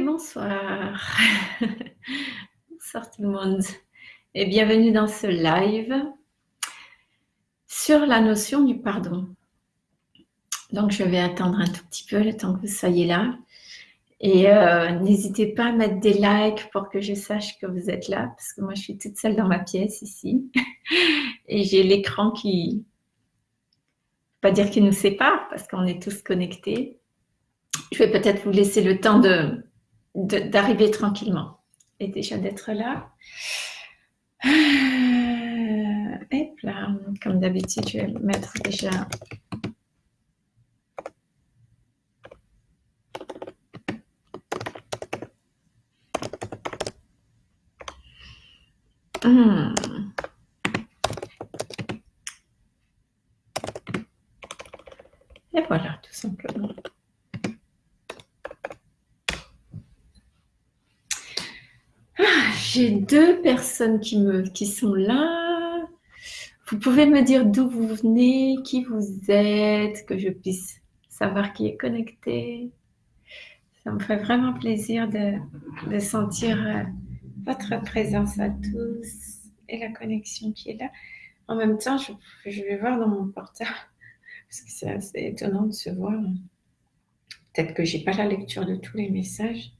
bonsoir. bonsoir tout le monde et bienvenue dans ce live sur la notion du pardon. Donc je vais attendre un tout petit peu le temps que vous soyez là et euh, n'hésitez pas à mettre des likes pour que je sache que vous êtes là parce que moi je suis toute seule dans ma pièce ici et j'ai l'écran qui, pas dire qu'il nous sépare parce qu'on est tous connectés. Je vais peut-être vous laisser le temps de, d'arriver tranquillement et déjà d'être là. et euh, là, comme d'habitude, je vais mettre déjà hmm. Et voilà, tout simplement. J'ai deux personnes qui, me, qui sont là. Vous pouvez me dire d'où vous venez, qui vous êtes, que je puisse savoir qui est connecté. Ça me ferait vraiment plaisir de, sentir euh, votre présence à tous et la connexion qui est là. En même temps, je, je vais voir dans mon portable, parce que c'est assez étonnant de se voir. Peut-être que j'ai pas la lecture de tous les messages.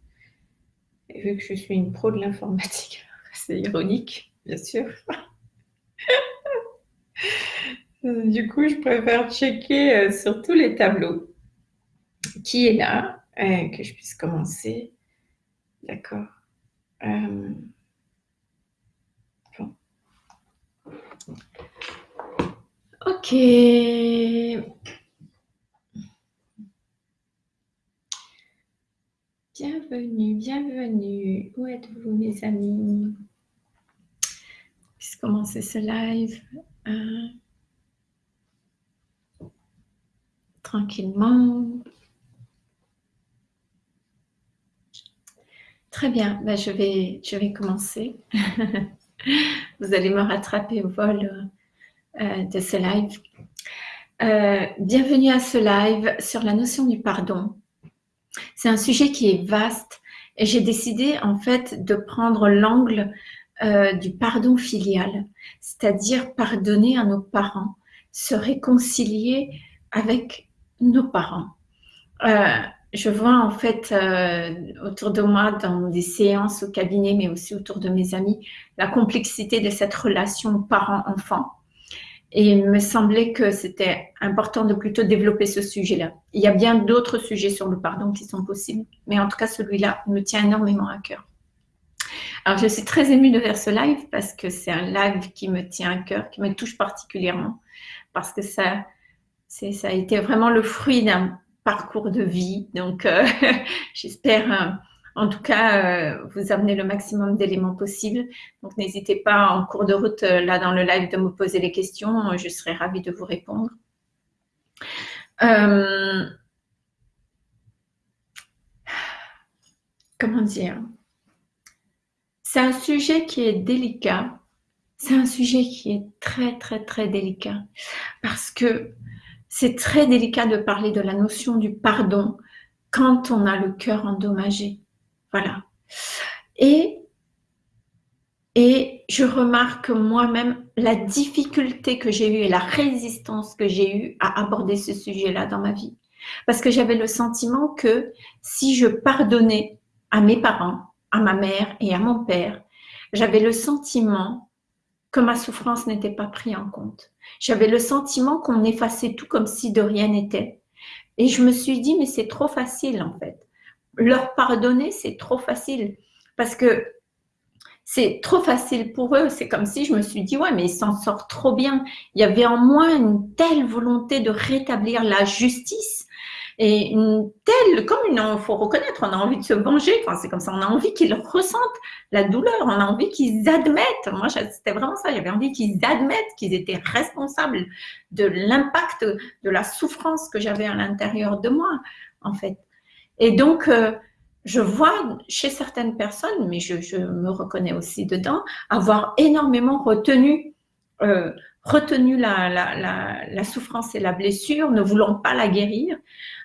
Vu que je suis une pro de l'informatique, c'est ironique, bien sûr. du coup, je préfère checker euh, sur tous les tableaux qui est là, euh, que je puisse commencer. D'accord. Euh, bon. Ok. Bienvenue, bienvenue. Où êtes-vous mes amis? Puisse commencer ce live hein? tranquillement. Très bien, ben, je, vais, commencer. Vous allez me rattraper au vol euh, de ce live. Euh, bienvenue à ce live sur la notion du pardon. C'est un sujet qui est vaste et j'ai décidé en fait de prendre l'angle euh, du pardon filial, c'est-à-dire pardonner à nos parents, se réconcilier avec nos parents. Euh, je vois en fait euh, autour de moi dans des séances au cabinet, mais aussi autour de mes amis, la complexité de cette relation parent-enfant. Et il me semblait que c'était important de plutôt développer ce sujet-là. Il y a bien d'autres sujets sur le pardon qui sont possibles, mais en tout cas, celui-là me tient énormément à cœur. Alors, je suis très émue de faire ce live parce que c'est un live qui me tient à cœur, qui me touche particulièrement, parce que ça, ça a été vraiment le fruit d'un parcours de vie. Donc, euh, j'espère euh, en tout cas, euh, vous amenez le maximum d'éléments possibles. Donc, n'hésitez pas en cours de route, euh, là dans le live, de me poser les questions. Je serai ravie de vous répondre. Euh, comment dire? C'est un sujet qui est délicat. C'est un sujet qui est très, très, très délicat. Parce que c'est très délicat de parler de la notion du pardon quand on a le cœur endommagé. Voilà. Et, et je remarque moi-même la difficulté que j'ai eue et la résistance que j'ai eue à aborder ce sujet-là dans ma vie. Parce que j'avais le sentiment que si je pardonnais à mes parents, à ma mère et à mon père, j'avais le sentiment que ma souffrance n'était pas prise en compte. J'avais le sentiment qu'on effaçait tout comme si de rien n'était. Et je me suis dit, mais c'est trop facile en fait leur pardonner, c'est trop facile. Parce que c'est trop facile pour eux. C'est comme si je me suis dit, ouais, mais ils s'en sortent trop bien. Il y avait en moi une telle volonté de rétablir la justice et une telle, comme il faut reconnaître, on a envie de se venger. Enfin, c'est comme ça, on a envie qu'ils ressentent la douleur. On a envie qu'ils admettent. Moi, c'était vraiment ça. J'avais envie qu'ils admettent qu'ils étaient responsables de l'impact de la souffrance que j'avais à l'intérieur de moi, en fait. Et donc, euh, je vois chez certaines personnes, mais je, me reconnais aussi dedans, avoir énormément retenu, euh, retenu la, souffrance et la blessure, ne voulant pas la guérir,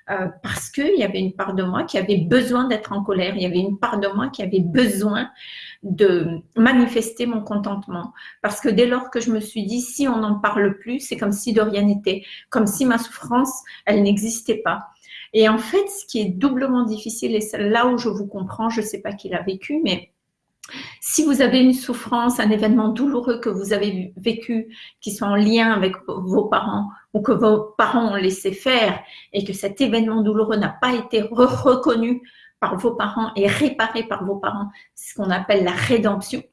euh, parce qu'il y avait une part de moi qui avait besoin d'être en colère, il y avait une part de moi qui avait besoin de manifester mon contentement. Parce que dès lors que je me suis dit, si on n'en parle plus, c'est comme si de rien n'était, comme si ma souffrance, elle n'existait pas. Et en fait, ce qui est doublement difficile, et là où je vous comprends, je ne sais pas qui l'a vécu, mais si vous avez une souffrance, un événement douloureux que vous avez vécu, qui soit en lien avec vos parents ou que vos parents ont laissé faire et que cet événement douloureux n'a pas été reconnu par vos parents et réparé par vos parents, c'est ce qu'on appelle la rédemption,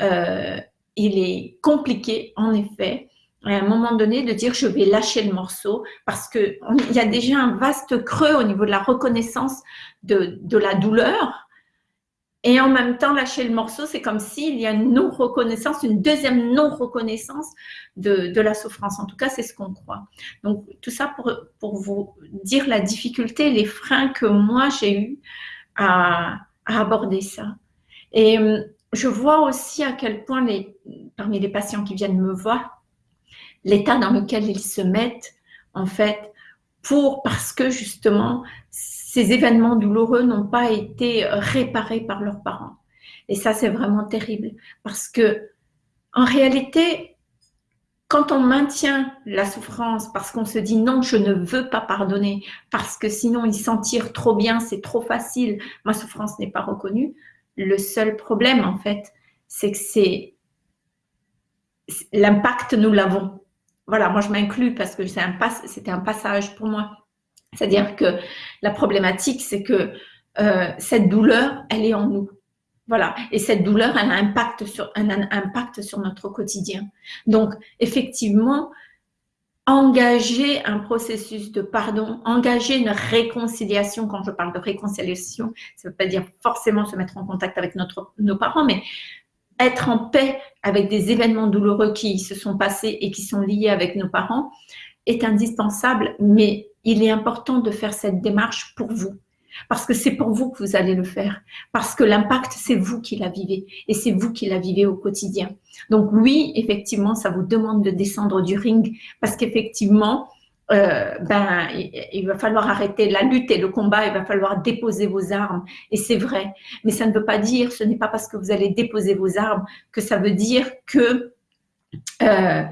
euh, il est compliqué, en effet, à un moment donné, de dire je vais lâcher le morceau parce qu'il y a déjà un vaste creux au niveau de la reconnaissance de, de la douleur et en même temps, lâcher le morceau, c'est comme s'il y a une non-reconnaissance, une deuxième non-reconnaissance de, de, la souffrance. En tout cas, c'est ce qu'on croit. Donc, tout ça pour, pour vous dire la difficulté, les freins que moi, j'ai eu à, à, aborder ça. Et euh, je vois aussi à quel point, les, parmi les patients qui viennent me voir, l'état dans lequel ils se mettent, en fait, pour, parce que justement, ces événements douloureux n'ont pas été réparés par leurs parents. Et ça, c'est vraiment terrible parce que, en réalité, quand on maintient la souffrance parce qu'on se dit non, je ne veux pas pardonner, parce que sinon ils s'en tirent trop bien, c'est trop facile, ma souffrance n'est pas reconnue, le seul problème en fait, c'est que c'est l'impact, nous l'avons. Voilà, moi je m'inclus parce que c'était un passage pour moi. C'est-à-dire que la problématique, c'est que euh, cette douleur, elle est en nous. Voilà. Et cette douleur, elle a un impact sur, un notre quotidien. Donc, effectivement, engager un processus de pardon, engager une réconciliation, quand je parle de réconciliation, ça ne veut pas dire forcément se mettre en contact avec notre, nos parents, mais être en paix avec des événements douloureux qui se sont passés et qui sont liés avec nos parents est indispensable, mais il est important de faire cette démarche pour vous. Parce que c'est pour vous que vous allez le faire. Parce que l'impact, c'est vous qui la vivez. Et c'est vous qui la vivez au quotidien. Donc oui, effectivement, ça vous demande de descendre du ring. Parce qu'effectivement, euh, ben, il, va falloir arrêter la lutte et le combat, il va falloir déposer vos armes. Et c'est vrai. Mais ça ne veut pas dire, ce n'est pas parce que vous allez déposer vos armes que ça veut dire que euh,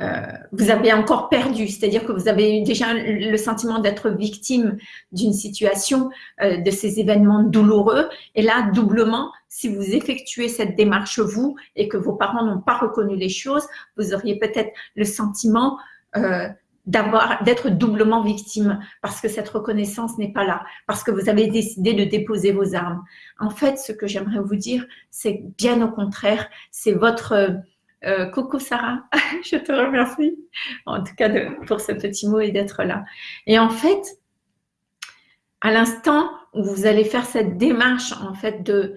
euh, vous avez encore perdu, c'est-à-dire que vous avez déjà le sentiment d'être victime d'une situation, euh, de ces événements douloureux. Et là, doublement, si vous effectuez cette démarche vous et que vos parents n'ont pas reconnu les choses, vous auriez peut-être le sentiment euh, d'avoir d'être doublement victime parce que cette reconnaissance n'est pas là, parce que vous avez décidé de déposer vos armes. En fait, ce que j'aimerais vous dire, c'est bien au contraire, c'est votre euh, coucou Sarah, je te remercie en tout cas pour ce petit mot et d'être là. Et en fait, à l'instant où vous allez faire cette démarche en fait de,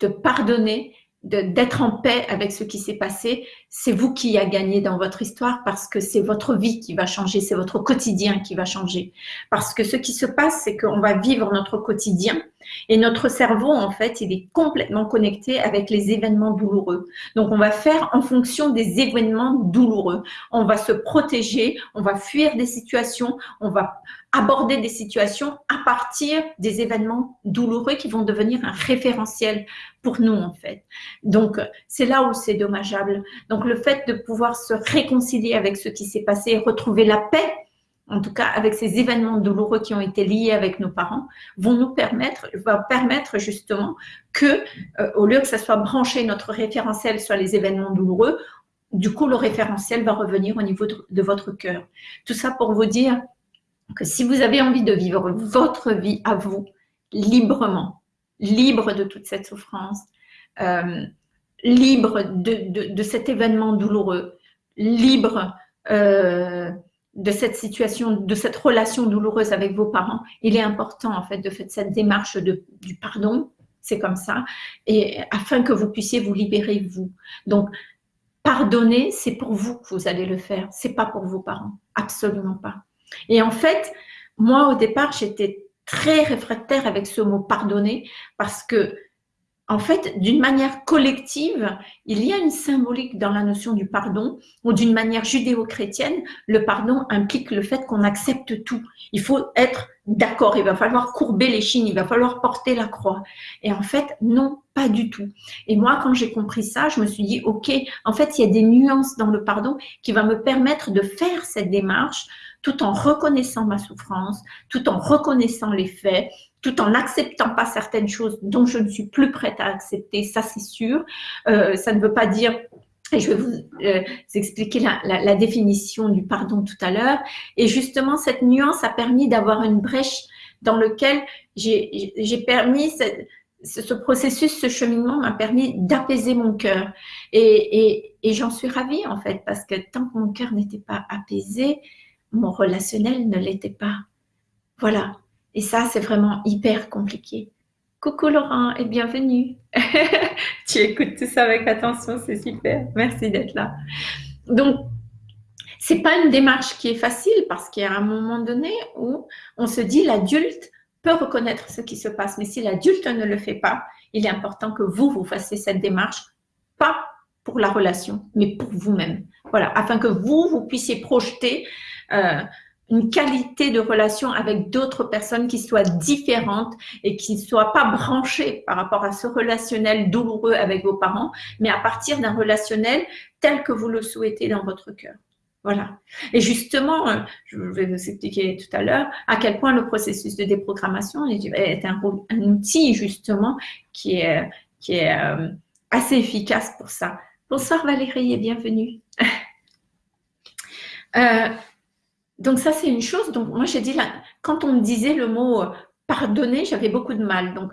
de pardonner, d'être en paix avec ce qui s'est passé, c'est vous qui a gagné dans votre histoire parce que c'est votre vie qui va changer, c'est votre quotidien qui va changer. Parce que ce qui se passe, c'est qu'on va vivre notre quotidien et notre cerveau, en fait, il est complètement connecté avec les événements douloureux. Donc, on va faire en fonction des événements douloureux. On va se protéger, on va fuir des situations, on va aborder des situations à partir des événements douloureux qui vont devenir un référentiel pour nous, en fait. Donc, c'est là où c'est dommageable. Donc, le fait de pouvoir se réconcilier avec ce qui s'est passé, retrouver la paix, en tout cas avec ces événements douloureux qui ont été liés avec nos parents, vont nous permettre justement que, euh, au lieu que ça soit branché notre référentiel sur les événements douloureux, du coup le référentiel va revenir au niveau de, votre cœur. Tout ça pour vous dire que si vous avez envie de vivre votre vie à vous librement, libre de toute cette souffrance, euh, libre de, de, cet événement douloureux, libre euh, de cette situation, de cette relation douloureuse avec vos parents, il est important en fait de faire cette démarche de, du pardon, c'est comme ça, et afin que vous puissiez vous libérer vous. Donc, pardonner, c'est pour vous que vous allez le faire, c'est pas pour vos parents, absolument pas. Et en fait, moi au départ, j'étais très réfractaire avec ce mot pardonner parce que en fait, d'une manière collective, il y a une symbolique dans la notion du pardon, ou d'une manière judéo-chrétienne, le pardon implique le fait qu'on accepte tout. Il faut être d'accord, il va falloir courber les chines, il va falloir porter la croix. Et en fait, non, pas du tout. Et moi, quand j'ai compris ça, je me suis dit, OK, en fait, il y a des nuances dans le pardon qui va me permettre de faire cette démarche tout en reconnaissant ma souffrance, tout en reconnaissant les faits, tout en n'acceptant pas certaines choses dont je ne suis plus prête à accepter, ça c'est sûr. Euh, ça ne veut pas dire et je vais vous euh, expliquer la, définition du pardon tout à l'heure. Et justement, cette nuance a permis d'avoir une brèche dans lequel j'ai permis, ce, processus, ce cheminement m'a permis d'apaiser mon cœur. Et j'en suis ravie en fait, parce que tant que mon cœur n'était pas apaisé, mon relationnel ne l'était pas. Voilà. Et ça, c'est vraiment hyper compliqué. Coucou Laurent et bienvenue. tu écoutes tout ça avec attention, c'est super. Merci d'être là. Donc, c'est pas une démarche qui est facile parce qu'il y a un moment donné où on se dit l'adulte peut reconnaître ce qui se passe, mais si l'adulte ne le fait pas, il est important que vous, vous fassiez cette démarche, pas pour la relation, mais pour vous-même. Voilà, afin que vous, vous puissiez projeter euh, une qualité de relation avec d'autres personnes qui soient différentes et qui ne soient pas branchées par rapport à ce relationnel douloureux avec vos parents, mais à partir d'un relationnel tel que vous le souhaitez dans votre cœur. Voilà. Et justement, euh, je vais vous expliquer tout à l'heure à quel point le processus de déprogrammation est un, outil justement qui est, qui est euh, assez efficace pour ça. Bonsoir Valérie et bienvenue. euh, donc ça, c'est une chose. Donc moi, j'ai dit, là, quand on me disait le mot euh, pardonner, j'avais beaucoup de mal. Donc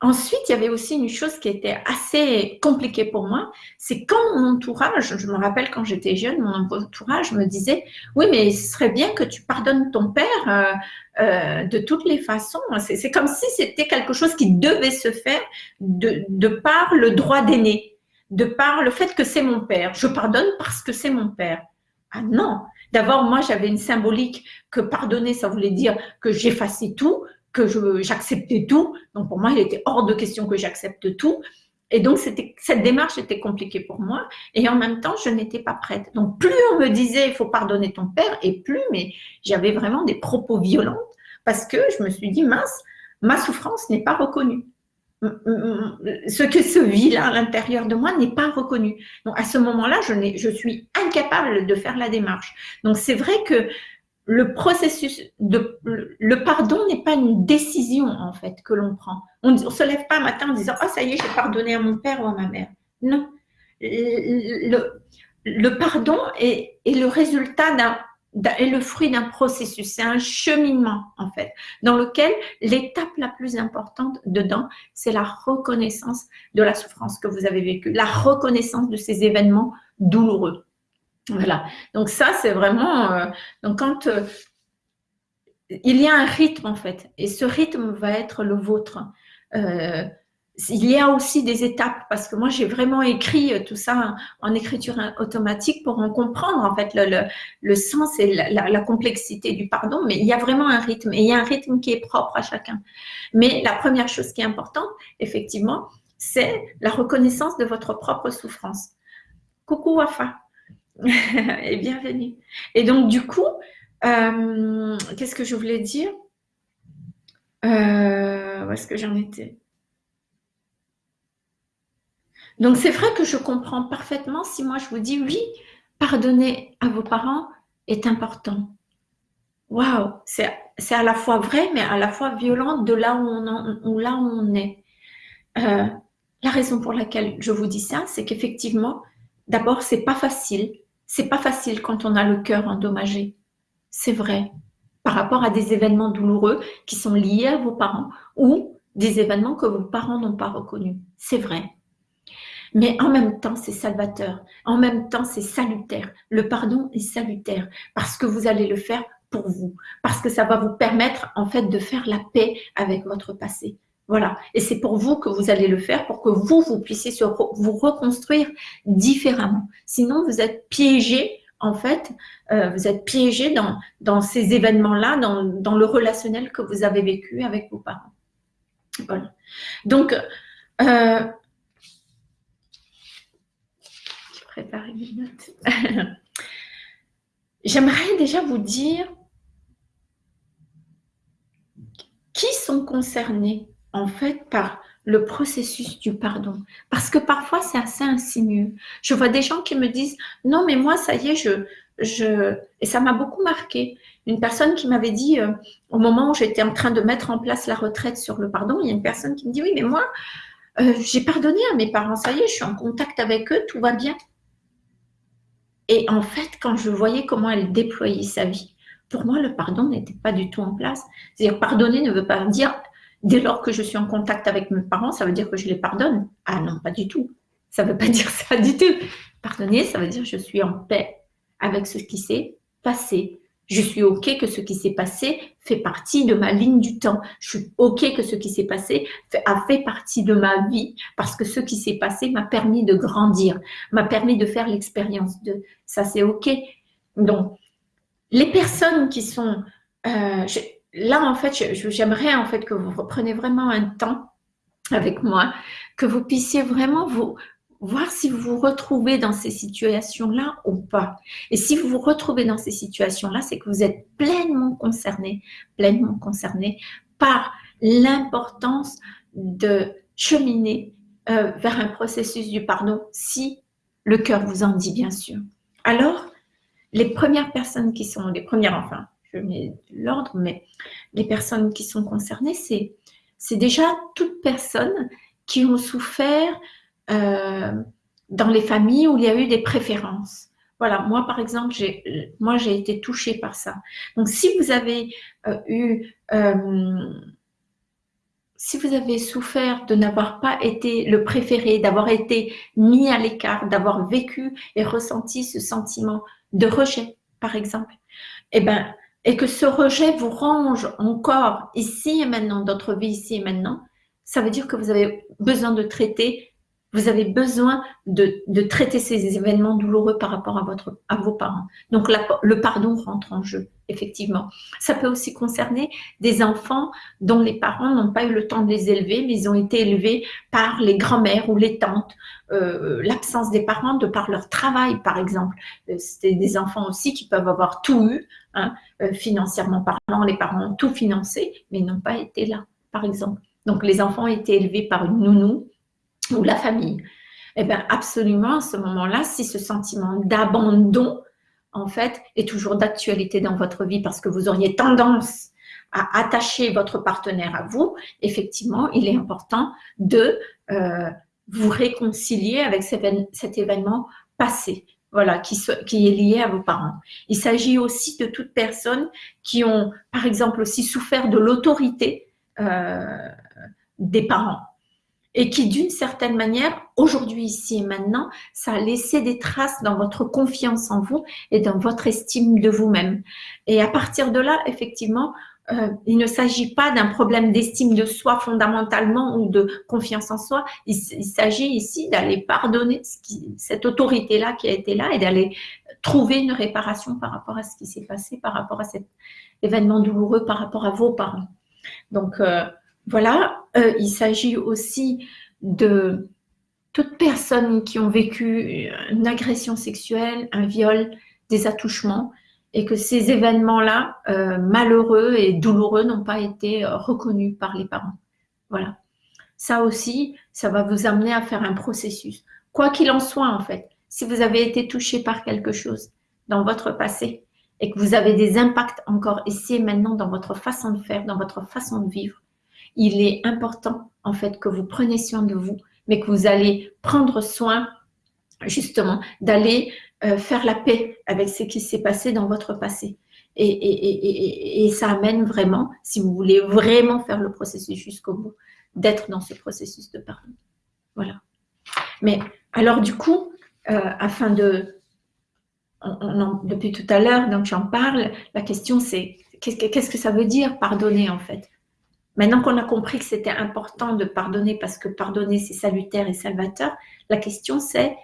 ensuite, il y avait aussi une chose qui était assez compliquée pour moi, c'est quand mon entourage, je me rappelle quand j'étais jeune, mon entourage me disait, oui, mais ce serait bien que tu pardonnes ton père euh, euh, de toutes les façons. C'est comme si c'était quelque chose qui devait se faire de, de par le droit d'aîné, de par le fait que c'est mon père. Je pardonne parce que c'est mon père. Ah non, D'abord, moi, j'avais une symbolique que pardonner, ça voulait dire que j'effaçais tout, que j'acceptais tout. Donc, pour moi, il était hors de question que j'accepte tout. Et donc, cette démarche était compliquée pour moi. Et en même temps, je n'étais pas prête. Donc, plus on me disait, il faut pardonner ton père, et plus, mais j'avais vraiment des propos violents parce que je me suis dit, mince, ma souffrance n'est pas reconnue ce que se vit là à l'intérieur de moi n'est pas reconnu. Donc à ce moment-là, je, je suis incapable de faire la démarche. Donc c'est vrai que le processus de le pardon n'est pas une décision en fait que l'on prend. On ne se lève pas un matin en disant oh ça y est j'ai pardonné à mon père ou à ma mère. Non, le, le pardon est, est le résultat d'un est le fruit d'un processus, c'est un cheminement en fait, dans lequel l'étape la plus importante dedans, c'est la reconnaissance de la souffrance que vous avez vécue, la reconnaissance de ces événements douloureux. Voilà, donc ça c'est vraiment, euh, donc quand euh, il y a un rythme en fait, et ce rythme va être le vôtre. Euh, il y a aussi des étapes parce que moi j'ai vraiment écrit euh, tout ça en écriture automatique pour en comprendre en fait le, le, sens et la, complexité du pardon. Mais il y a vraiment un rythme et il y a un rythme qui est propre à chacun. Mais la première chose qui est importante effectivement c'est la reconnaissance de votre propre souffrance. Coucou Wafa. Et bienvenue. Et donc du coup euh, qu'est-ce que je voulais dire? Euh, où est-ce que j'en étais? Donc c'est vrai que je comprends parfaitement si moi je vous dis oui, pardonner à vos parents est important. Waouh, c'est à la fois vrai mais à la fois violent de là où on, là où on est. Euh, la raison pour laquelle je vous dis ça, c'est qu'effectivement, d'abord, c'est pas facile. C'est pas facile quand on a le cœur endommagé. C'est vrai. Par rapport à des événements douloureux qui sont liés à vos parents ou des événements que vos parents n'ont pas reconnus. C'est vrai. Mais en même temps, c'est salvateur. En même temps, c'est salutaire. Le pardon est salutaire parce que vous allez le faire pour vous, parce que ça va vous permettre en fait de faire la paix avec votre passé. Voilà. Et c'est pour vous que vous allez le faire pour que vous, vous puissiez vous reconstruire différemment. Sinon, vous êtes piégé, en fait, euh, vous êtes piégé dans, dans ces événements-là, dans, dans le relationnel que vous avez vécu avec vos parents. Voilà. Donc, Euh, je prépare une note. J'aimerais déjà vous dire qui sont concernés en fait par le processus du pardon. Parce que parfois, c'est assez insinueux. Je vois des gens qui me disent, non, mais moi, ça y est, je... je... Et ça m'a beaucoup marqué. Une personne qui m'avait dit, euh, au moment où j'étais en train de mettre en place la retraite sur le pardon, il y a une personne qui me dit, oui, mais moi, euh, j'ai pardonné à mes parents, ça y est, je suis en contact avec eux, tout va bien. Et en fait, quand je voyais comment elle déployait sa vie, pour moi, le pardon n'était pas du tout en place. C'est-à-dire, pardonner ne veut pas dire dès lors que je suis en contact avec mes parents, ça veut dire que je les pardonne. Ah non, pas du tout. Ça ne veut pas dire ça du tout. Pardonner, ça veut dire je suis en paix avec ce qui s'est passé. Je suis OK que ce qui s'est passé fait partie de ma ligne du temps. Je suis OK que ce qui s'est passé a fait partie de ma vie parce que ce qui s'est passé m'a permis de grandir, m'a permis de faire l'expérience de ça, c'est OK. Donc, les personnes qui sont... Euh, là, en fait, j'aimerais en fait que vous repreniez vraiment un temps avec moi, que vous puissiez vraiment vous voir si vous vous retrouvez dans ces situations-là ou pas. Et si vous vous retrouvez dans ces situations-là, c'est que vous êtes pleinement concerné, pleinement concerné par l'importance de cheminer euh, vers un processus du pardon, si le cœur vous en dit, bien sûr. Alors, les premières personnes qui sont, les premières, enfin, je mets l'ordre, mais les personnes qui sont concernées, c'est, déjà toutes personnes qui ont souffert euh, dans les familles où il y a eu des préférences. Voilà, moi par exemple, j'ai, moi j'ai été touchée par ça. Donc si vous avez euh, eu, euh, si vous avez souffert de n'avoir pas été le préféré, d'avoir été mis à l'écart, d'avoir vécu et ressenti ce sentiment de rejet, par exemple, eh ben, et que ce rejet vous range encore ici et maintenant, votre vie ici et maintenant, ça veut dire que vous avez besoin de traiter, vous avez besoin de, de traiter ces événements douloureux par rapport à, votre, à vos parents. Donc le pardon rentre en jeu, effectivement. Ça peut aussi concerner des enfants dont les parents n'ont pas eu le temps de les élever, mais ils ont été élevés par les grands-mères ou les tantes, euh, l'absence des parents de par leur travail, par exemple. Euh, c'est des enfants aussi qui peuvent avoir tout eu, hein, euh, financièrement parlant, les parents ont tout financé, mais n'ont pas été là, par exemple. Donc, les enfants ont été élevés par une nounou ou la famille. Eh bien, absolument, à ce moment-là, si ce sentiment d'abandon, en fait, est toujours d'actualité dans votre vie parce que vous auriez tendance à attacher votre partenaire à vous, effectivement, il est important de vous réconcilier avec cet événement passé, voilà, qui, qui, est lié à vos parents. Il s'agit aussi de toutes personnes qui ont, par exemple, aussi souffert de l'autorité euh, des parents et qui, d'une certaine manière, aujourd'hui, ici et maintenant, ça a laissé des traces dans votre confiance en vous et dans votre estime de vous-même. Et à partir de là, effectivement, euh, il ne s'agit pas d'un problème d'estime de soi fondamentalement ou de confiance en soi. Il, s'agit ici d'aller pardonner cette autorité-là qui a été là et d'aller trouver une réparation par rapport à ce qui s'est passé, par rapport à cet événement douloureux, par rapport à vos parents. Donc euh, voilà, euh, il s'agit aussi de toutes personnes qui ont vécu une agression sexuelle, un viol, des attouchements, et que ces événements-là, euh, malheureux et douloureux, n'ont pas été euh, reconnus par les parents. Voilà. Ça aussi, ça va vous amener à faire un processus. Quoi qu'il en soit, en fait, si vous avez été touché par quelque chose dans votre passé et que vous avez des impacts encore ici et maintenant dans votre façon de faire, dans votre façon de vivre, il est important, en fait, que vous preniez soin de vous, mais que vous allez prendre soin, justement, d'aller euh, faire la paix avec ce qui s'est passé dans votre passé. Et, ça amène vraiment, si vous voulez vraiment faire le processus jusqu'au bout, d'être dans ce processus de pardon. Voilà. Mais alors du coup, euh, afin de... depuis tout à l'heure, donc j'en parle, la question c'est qu'est-ce que ça veut dire pardonner en fait? Maintenant qu'on a compris que c'était important de pardonner parce que pardonner c'est salutaire et salvateur, la question c'est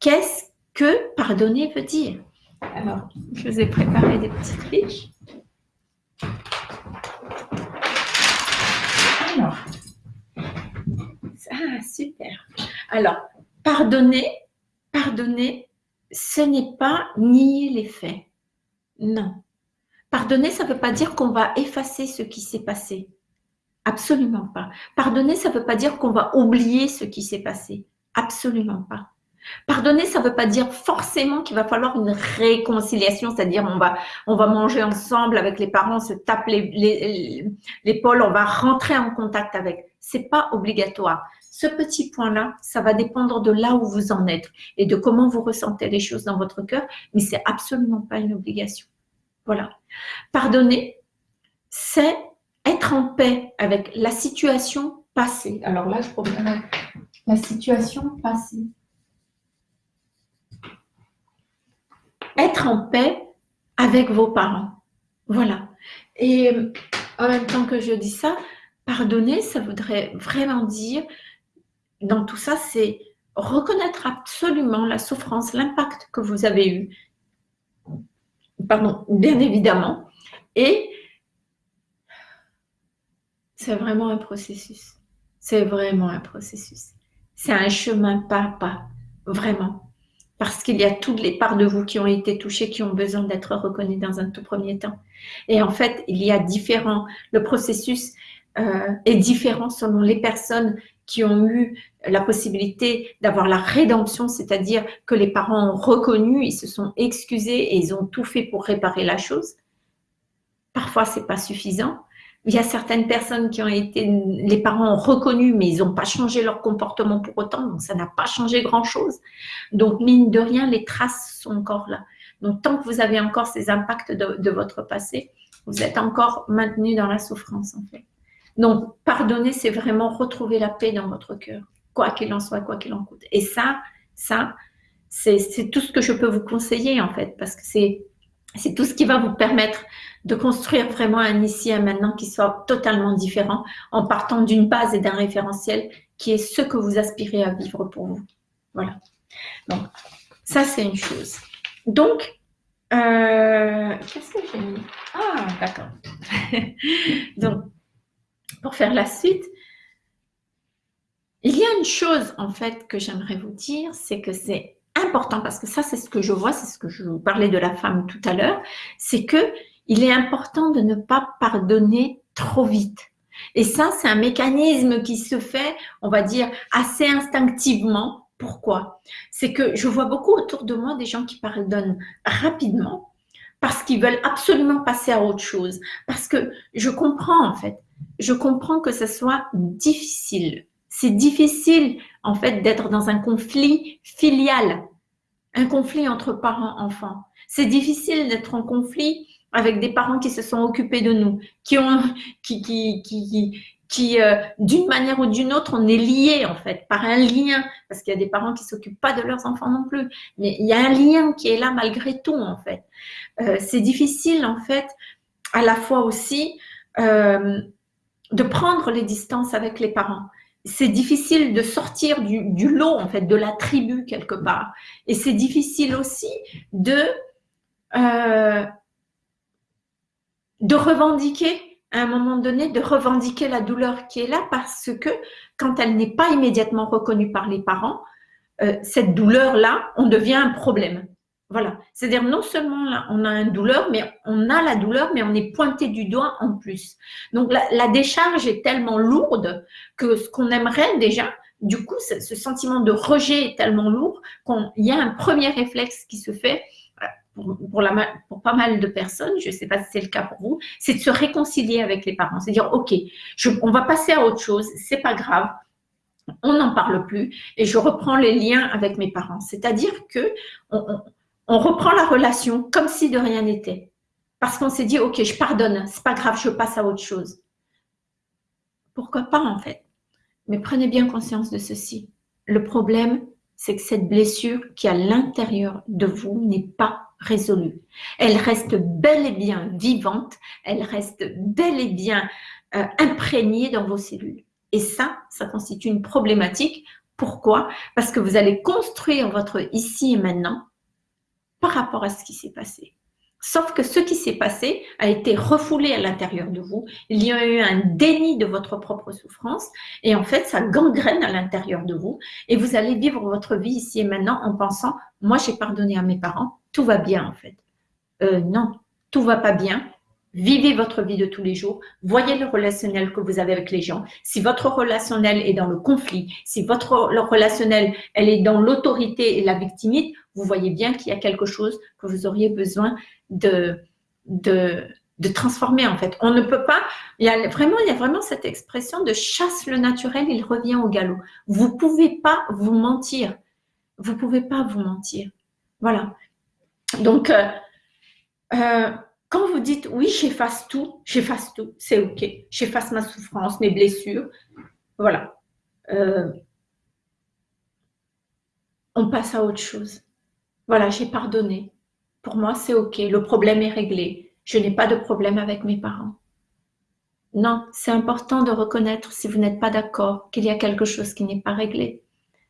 qu'est-ce que pardonner veut dire? Alors, je vous ai préparé des petites fiches. Alors, super. Alors, pardonner, pardonner, ce n'est pas nier les faits. Non. Pardonner, ça ne veut pas dire qu'on va effacer ce qui s'est passé. Absolument pas. Pardonner, ça ne veut pas dire qu'on va oublier ce qui s'est passé. Absolument pas. Pardonner, ça ne veut pas dire forcément qu'il va falloir une réconciliation, c'est-à-dire on va, on va manger ensemble avec les parents, se tape l'épaule, on va rentrer en contact avec. C'est pas obligatoire. Ce petit point-là, ça va dépendre de là où vous en êtes et de comment vous ressentez les choses dans votre cœur, mais c'est absolument pas une obligation. Voilà. Pardonner, c'est être en paix avec la situation passée. Alors là, je promets la situation passée. Être en paix avec vos parents. Voilà. Et en même temps que je dis ça, pardonner, ça voudrait vraiment dire, dans tout ça, c'est reconnaître absolument la souffrance, l'impact que vous avez eu. Pardon, bien évidemment. Et c'est vraiment un processus. C'est vraiment un processus. C'est un chemin pas à pas, vraiment. Parce qu'il y a toutes les parts de vous qui ont été touchées, qui ont besoin d'être reconnues dans un tout premier temps. Et en fait, il y a différents, le processus euh, est différent selon les personnes qui ont eu la possibilité d'avoir la rédemption, c'est-à-dire que les parents ont reconnu, ils se sont excusés et ils ont tout fait pour réparer la chose. Parfois, c'est pas suffisant. Il y a certaines personnes qui ont été, les parents ont reconnu, mais ils n'ont pas changé leur comportement pour autant, donc ça n'a pas changé grand-chose. Donc, mine de rien, les traces sont encore là. Donc, tant que vous avez encore ces impacts de, votre passé, vous êtes encore maintenu dans la souffrance, en fait. Donc, pardonner, c'est vraiment retrouver la paix dans votre cœur, quoi qu'il en soit, quoi qu'il en coûte. Et ça, ça, c'est tout ce que je peux vous conseiller, en fait, parce que c'est c'est tout ce qui va vous permettre de construire vraiment un ici et un maintenant qui soit totalement différent en partant d'une base et d'un référentiel qui est ce que vous aspirez à vivre pour vous. Voilà. Donc, ça, c'est une chose. Donc, euh, qu'est-ce que j'ai mis? Ah, d'accord. Donc, pour faire la suite, il y a une chose, en fait, que j'aimerais vous dire, c'est que c'est important, parce que ça, c'est ce que je vois, c'est ce que je vous parlais de la femme tout à l'heure, c'est que il est important de ne pas pardonner trop vite. Et ça, c'est un mécanisme qui se fait, on va dire, assez instinctivement. Pourquoi? C'est que je vois beaucoup autour de moi des gens qui pardonnent rapidement parce qu'ils veulent absolument passer à autre chose. Parce que je comprends en fait, je comprends que ce soit difficile. C'est difficile en fait d'être dans un conflit filial, un conflit entre parents-enfants. C'est difficile d'être en conflit avec des parents qui se sont occupés de nous, qui ont, qui, qui, qui, qui euh, d'une manière ou d'une autre, on est lié en fait par un lien, parce qu'il y a des parents qui s'occupent pas de leurs enfants non plus, mais il y a un lien qui est là malgré tout en fait. Euh, c'est difficile en fait, à la fois aussi, euh, de prendre les distances avec les parents. C'est difficile de sortir du, du, lot en fait, de la tribu quelque part, et c'est difficile aussi de euh, de revendiquer à un moment donné, de revendiquer la douleur qui est là parce que quand elle n'est pas immédiatement reconnue par les parents, euh, cette douleur-là, on devient un problème. Voilà. C'est-à-dire non seulement là, on a une douleur, mais on a la douleur, mais on est pointé du doigt en plus. Donc la, décharge est tellement lourde que ce qu'on aimerait déjà, du coup, ce, sentiment de rejet est tellement lourd qu'il y a un premier réflexe qui se fait pour, la, pour pas mal de personnes, je ne sais pas si c'est le cas pour vous, c'est de se réconcilier avec les parents. C'est dire, OK, on va passer à autre chose, c'est pas grave, on n'en parle plus et je reprends les liens avec mes parents. C'est-à-dire que reprend la relation comme si de rien n'était. Parce qu'on s'est dit, OK, je pardonne, c'est pas grave, je passe à autre chose. Pourquoi pas en fait? Mais prenez bien conscience de ceci. Le problème, c'est que cette blessure qui à l'intérieur de vous n'est pas résolue. Elle reste bel et bien vivante, elle reste bel et bien euh, imprégnée dans vos cellules. Et ça, ça constitue une problématique. Pourquoi? Parce que vous allez construire votre ici et maintenant par rapport à ce qui s'est passé. Sauf que ce qui s'est passé a été refoulé à l'intérieur de vous. Il y a eu un déni de votre propre souffrance et en fait, ça gangrène à l'intérieur de vous et vous allez vivre votre vie ici et maintenant en pensant, moi j'ai pardonné à mes parents, tout va bien en fait. Euh, non, tout va pas bien. Vivez votre vie de tous les jours. Voyez le relationnel que vous avez avec les gens. Si votre relationnel est dans le conflit, si votre relationnel elle est dans l'autorité et la victimite, vous voyez bien qu'il y a quelque chose que vous auriez besoin de, transformer en fait. On ne peut pas, il y a vraiment, il y a vraiment cette expression de chasse le naturel, il revient au galop. Vous pouvez pas vous mentir. Vous pouvez pas vous mentir. Voilà. Donc, euh, euh, quand vous dites oui, j'efface tout, j'efface tout, c'est ok. J'efface ma souffrance, mes blessures. Voilà. Euh, on passe à autre chose. Voilà, j'ai pardonné. Pour moi, c'est ok. Le problème est réglé. Je n'ai pas de problème avec mes parents. Non, c'est important de reconnaître si vous n'êtes pas d'accord qu'il y a quelque chose qui n'est pas réglé.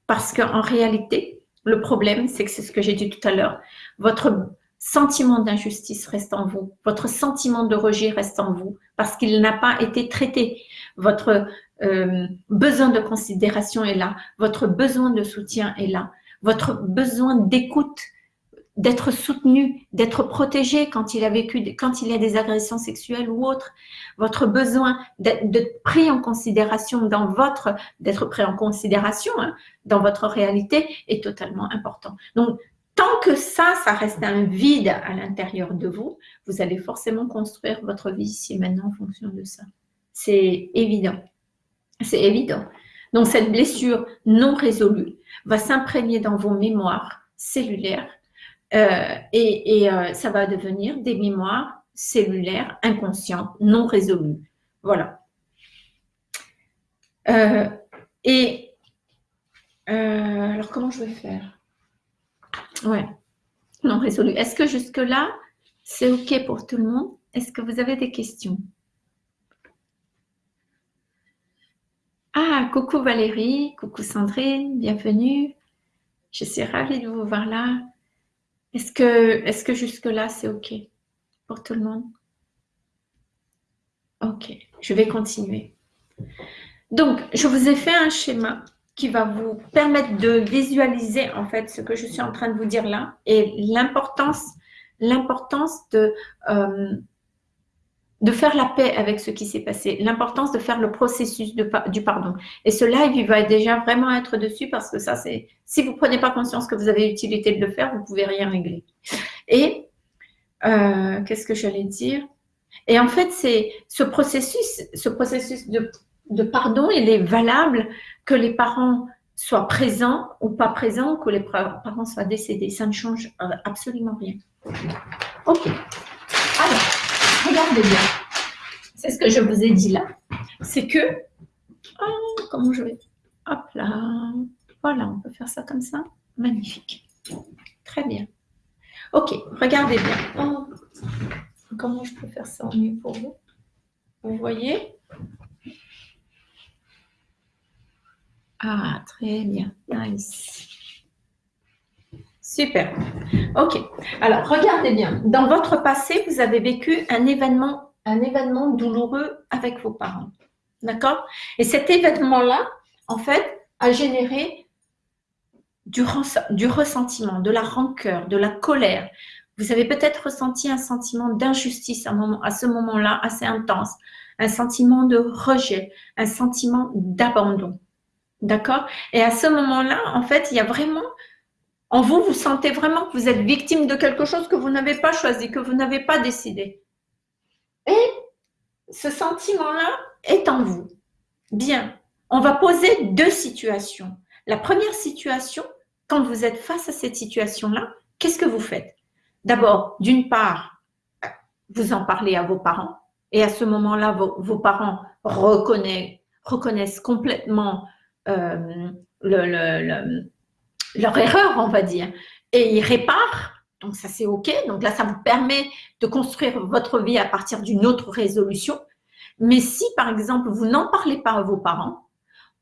Parce qu'en réalité, le problème, c'est que c'est ce que j'ai dit tout à l'heure. Votre sentiment d'injustice reste en vous, votre sentiment de rejet reste en vous parce qu'il n'a pas été traité. Votre euh, besoin de considération est là, votre besoin de soutien est là, votre besoin d'écoute, d'être soutenu, d'être protégé quand il a vécu, quand il y a des agressions sexuelles ou autres, votre besoin d'être pris en considération dans votre, d'être pris en considération hein, dans votre réalité est totalement important. Donc tant que ça, ça reste un vide à l'intérieur de vous, vous allez forcément construire votre vie ici maintenant en fonction de ça. C'est évident. C'est évident. Donc, cette blessure non résolue va s'imprégner dans vos mémoires cellulaires euh, et, euh, ça va devenir des mémoires cellulaires inconscientes non résolues. Voilà. Euh, et alors, comment je vais faire? Ouais, non résolu. Est-ce que jusque-là, c'est OK pour tout le monde? Est-ce que vous avez des questions? Ah, coucou Valérie, coucou Sandrine, bienvenue. Je suis ravie de vous voir là. Est-ce que, est que jusque-là, c'est OK pour tout le monde? Ok, je vais continuer. Donc, je vous ai fait un schéma qui va vous permettre de visualiser en fait ce que je suis en train de vous dire là et l'importance l'importance de euh, de faire la paix avec ce qui s'est passé, l'importance de faire le processus de, du pardon. Et ce live, il va déjà vraiment être dessus parce que ça, c'est si vous prenez pas conscience que vous avez utilité de le faire, vous pouvez rien régler. Et euh, qu'est-ce que j'allais dire? Et en fait, c'est ce processus, ce processus de de pardon, il est valable que les parents soient présents ou pas présents, que les parents soient décédés. Ça ne change euh, absolument rien. Ok. Alors, regardez bien. C'est ce que je vous ai dit là. C'est que, oh, comment je vais Hop là. Voilà, on peut faire ça comme ça. Magnifique. Très bien. Ok, regardez bien. Oh, comment je peux faire ça mieux pour vous? Vous voyez? Ah, très bien. Nice. Super. OK. Alors, regardez bien. Dans votre passé, vous avez vécu un événement, un événement douloureux avec vos parents. D'accord? Et cet événement-là, en fait, a généré du, ressentiment, de la rancœur, de la colère. Vous avez peut-être ressenti un sentiment d'injustice à ce moment-là assez intense, un sentiment de rejet, un sentiment d'abandon. D'accord? Et à ce moment-là, en fait, il y a vraiment, en vous, vous sentez vraiment que vous êtes victime de quelque chose que vous n'avez pas choisi, que vous n'avez pas décidé. Et ce sentiment-là est en vous. Bien, on va poser deux situations. La première situation, quand vous êtes face à cette situation-là, qu'est-ce que vous faites? D'abord, d'une part, vous en parlez à vos parents. Et à ce moment-là, vos, parents reconnaissent, complètement leur erreur, on va dire, et ils réparent. Donc ça, c'est OK. Donc là, ça vous permet de construire votre vie à partir d'une autre résolution. Mais si, par exemple, vous n'en parlez pas à vos parents,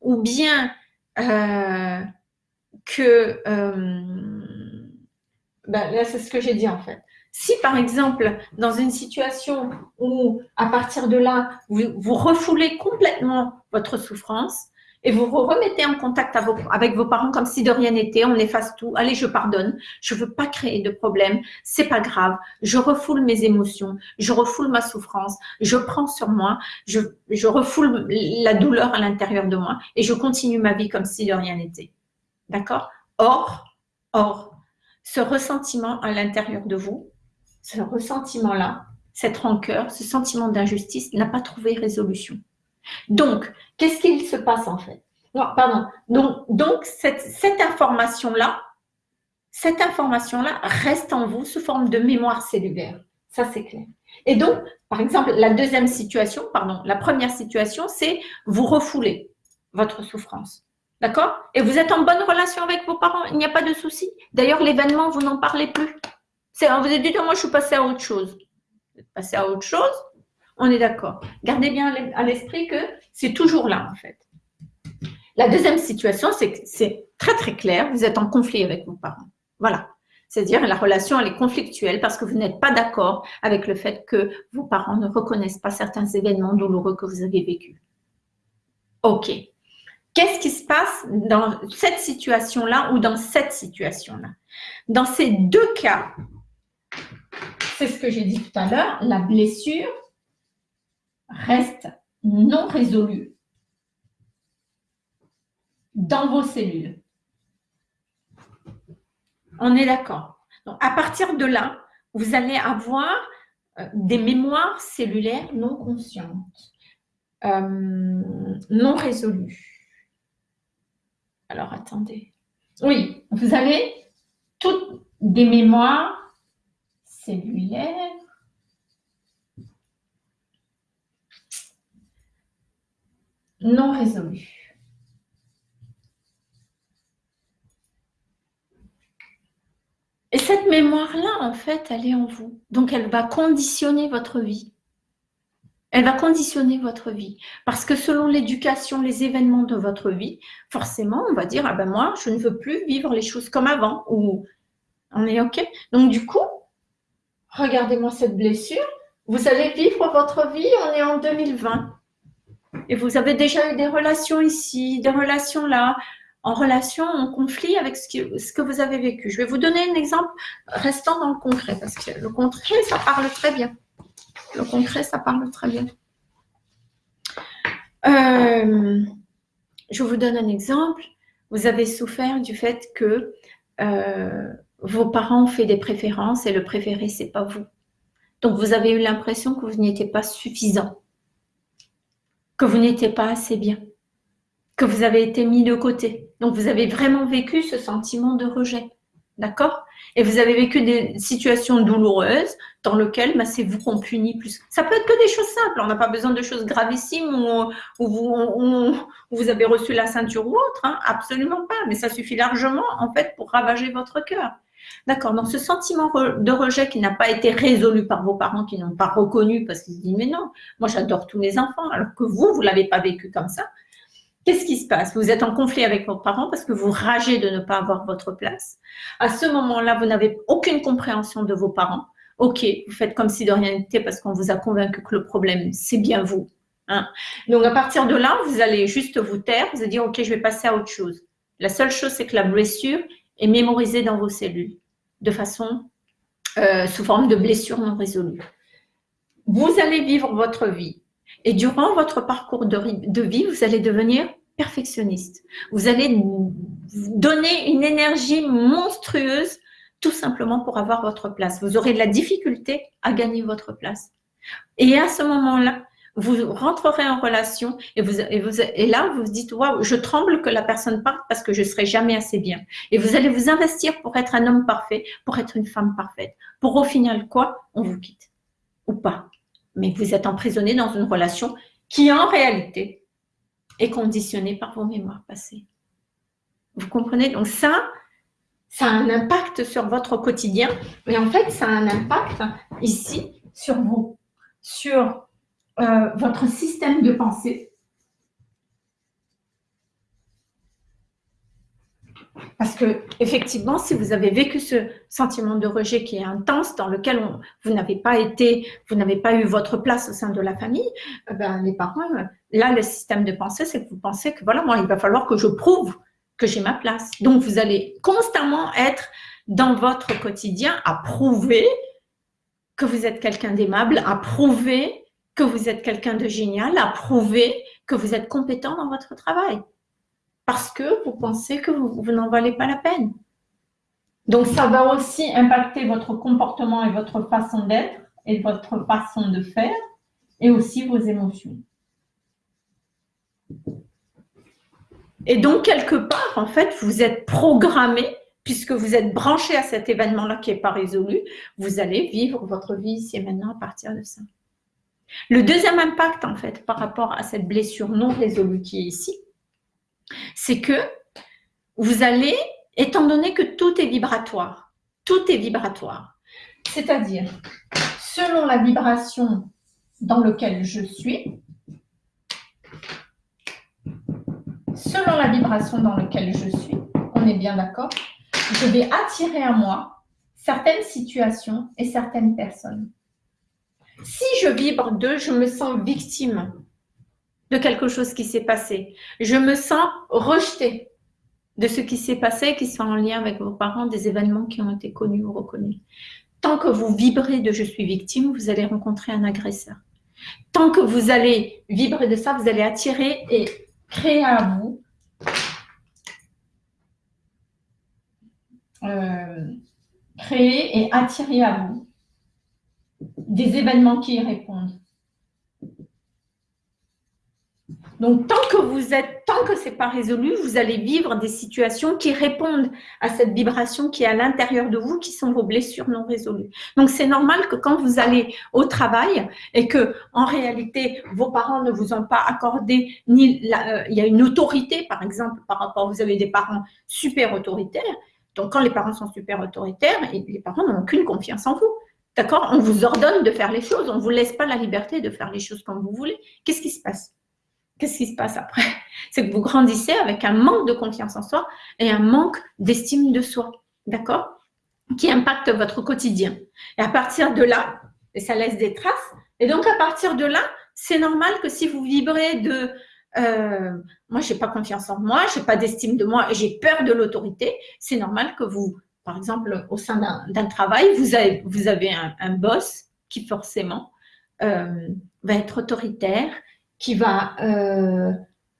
ou bien euh, que... Euh, ben là, c'est ce que j'ai dit en fait. Si par exemple, dans une situation où à partir de là, vous, refoulez complètement votre souffrance et vous vous remettez en contact avec vos parents comme si de rien n'était, on efface tout, allez, je pardonne, je veux pas créer de problème, c'est pas grave, je refoule mes émotions, je refoule ma souffrance, je prends sur moi, je, je refoule la douleur à l'intérieur de moi et je continue ma vie comme si de rien n'était. D'accord? Or, or, ce ressentiment à l'intérieur de vous, ce ressentiment-là, cette rancœur, ce sentiment d'injustice n'a pas trouvé résolution. Donc, qu'est-ce qu'il se passe en fait? Non, pardon. Donc, donc cette, information-là, cette information-là reste en vous sous forme de mémoire cellulaire. Ça, c'est clair. Et donc, par exemple, la deuxième situation, pardon, la première situation, c'est vous refoulez votre souffrance. D'accord? Et vous êtes en bonne relation avec vos parents, il n'y a pas de souci. D'ailleurs, l'événement, vous n'en parlez plus. Vous avez dit, moi, je suis passé à autre chose. Vous êtes passé à autre chose, on est d'accord. Gardez bien à l'esprit que c'est toujours là, en fait. La deuxième situation, c'est très, très clair. Vous êtes en conflit avec vos parents. Voilà. C'est-à-dire, la relation, elle est conflictuelle parce que vous n'êtes pas d'accord avec le fait que vos parents ne reconnaissent pas certains événements douloureux que vous avez vécus. OK. Qu'est-ce qui se passe dans cette situation-là ou dans cette situation-là? Dans ces deux cas, c'est ce que j'ai dit tout à l'heure, la blessure reste non résolue dans vos cellules. On est d'accord. À partir de là, vous allez avoir euh, des mémoires cellulaires non conscientes, euh, non résolues. Alors, attendez. Oui, vous avez toutes des mémoires cellulaire. Non résolu. Et cette mémoire-là, en fait, elle est en vous. Donc, elle va conditionner votre vie. Elle va conditionner votre vie. Parce que selon l'éducation, les événements de votre vie, forcément, on va dire, ah ben moi, je ne veux plus vivre les choses comme avant. Ou on est OK. Donc, du coup, regardez-moi cette blessure, vous allez vivre votre vie, on est en 2020. Et vous avez déjà eu des relations ici, des relations là, en relation, en conflit avec ce que, ce vous avez vécu. Je vais vous donner un exemple restant dans le concret, parce que le concret, ça parle très bien. Le concret, ça parle très bien. Euh, je vous donne un exemple. Vous avez souffert du fait que euh, vos parents ont fait des préférences et le préféré, c'est pas vous. Donc, vous avez eu l'impression que vous n'étiez pas suffisant, que vous n'étiez pas assez bien, que vous avez été mis de côté. Donc, vous avez vraiment vécu ce sentiment de rejet. D'accord? Et vous avez vécu des situations douloureuses dans lesquelles bah, c'est vous qu'on punit plus. Ça peut être que des choses simples. On n'a pas besoin de choses gravissimes où, vous, vous, avez reçu la ceinture ou autre. Hein. Absolument pas. Mais ça suffit largement, en fait, pour ravager votre cœur. D'accord, donc ce sentiment de rejet qui n'a pas été résolu par vos parents, qui n'ont pas reconnu parce qu'ils se disent mais non, moi j'adore tous mes enfants, alors que vous, vous ne l'avez pas vécu comme ça. Qu'est-ce qui se passe? Vous êtes en conflit avec vos parents parce que vous ragez de ne pas avoir votre place. À ce moment-là, vous n'avez aucune compréhension de vos parents. Ok, vous faites comme si de rien n'était parce qu'on vous a convaincu que le problème, c'est bien vous. Hein. Donc à partir de là, vous allez juste vous taire, vous allez dire ok, je vais passer à autre chose. La seule chose, c'est que la blessure, et mémorisé dans vos cellules de façon euh, sous forme de blessures non résolues. Vous allez vivre votre vie et durant votre parcours de, vie, vous allez devenir perfectionniste. Vous allez donner une énergie monstrueuse tout simplement pour avoir votre place. Vous aurez de la difficulté à gagner votre place. Et à ce moment-là, vous rentrerez en relation et, vous, et, vous, et là, vous vous dites, waouh, je tremble que la personne parte parce que je ne serai jamais assez bien. Et vous allez vous investir pour être un homme parfait, pour être une femme parfaite. Pour au final, quoi? On vous quitte. Ou pas. Mais vous êtes emprisonné dans une relation qui, en réalité, est conditionnée par vos mémoires passées. Vous comprenez? Donc ça, ça a un impact sur votre quotidien. Mais en fait, ça a un impact ici sur vous, sur euh, votre système de pensée. Parce que effectivement, si vous avez vécu ce sentiment de rejet qui est intense, dans lequel vous n'avez pas été, vous n'avez pas eu votre place au sein de la famille, eh ben, les parents, là, le système de pensée, c'est que vous pensez que voilà, moi, il va falloir que je prouve que j'ai ma place. Donc, vous allez constamment être dans votre quotidien à prouver que vous êtes quelqu'un d'aimable, à prouver que vous êtes quelqu'un de génial, à prouver que vous êtes compétent dans votre travail parce que vous pensez que vous, n'en valez pas la peine. Donc, ça va aussi impacter votre comportement et votre façon d'être et votre façon de faire et aussi vos émotions. Et donc, quelque part, en fait, vous êtes programmé, puisque vous êtes branché à cet événement-là qui n'est pas résolu, vous allez vivre votre vie ici et maintenant à partir de ça. Le deuxième impact, en fait, par rapport à cette blessure non résolue qui est ici, c'est que vous allez, étant donné que tout est vibratoire, tout est vibratoire, c'est-à-dire selon la vibration dans laquelle je suis, selon la vibration dans laquelle je suis, on est bien d'accord, je vais attirer à moi certaines situations et certaines personnes. Si je vibre de je me sens victime, de quelque chose qui s'est passé. Je me sens rejetée de ce qui s'est passé, qui sont en lien avec vos parents, des événements qui ont été connus ou reconnus. Tant que vous vibrez de je suis victime, vous allez rencontrer un agresseur. Tant que vous allez vibrer de ça, vous allez attirer et créer à vous euh, créer et attirer à vous des événements qui y répondent. Donc, tant que vous êtes, tant que c'est pas résolu, vous allez vivre des situations qui répondent à cette vibration qui est à l'intérieur de vous, qui sont vos blessures non résolues. Donc, c'est normal que quand vous allez au travail et que, en réalité, vos parents ne vous ont pas accordé ni euh, il y a une autorité, par exemple, par rapport, vous avez des parents super autoritaires. Donc, quand les parents sont super autoritaires, les parents n'ont aucune confiance en vous. D'accord On vous ordonne de faire les choses, on ne vous laisse pas la liberté de faire les choses comme vous voulez. Qu'est-ce qui se passe? Qu'est-ce qui se passe après? C'est que vous grandissez avec un manque de confiance en soi et un manque d'estime de soi, d'accord? Qui impacte votre quotidien. Et à partir de là, ça laisse des traces, et donc à partir de là, c'est normal que si vous vibrez de euh, moi, je n'ai pas confiance en moi, je n'ai pas d'estime de moi, j'ai peur de l'autorité, c'est normal que vous, par exemple, au sein d'un travail, vous avez, vous avez un, boss qui forcément euh, va être autoritaire, qui va, euh,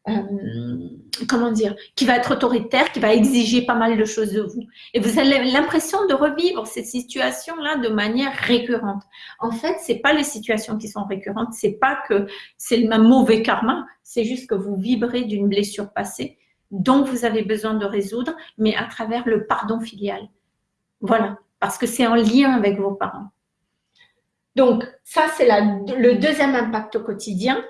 euh, comment dire, qui va être autoritaire, qui va exiger pas mal de choses de vous. Et vous avez l'impression de revivre cette situation-là de manière récurrente. En fait, c'est pas les situations qui sont récurrentes, c'est pas que c'est le même mauvais karma, c'est juste que vous vibrez d'une blessure passée dont vous avez besoin de résoudre, mais à travers le pardon filial. Voilà, parce que c'est en lien avec vos parents. Donc, ça, c'est le deuxième impact au quotidien.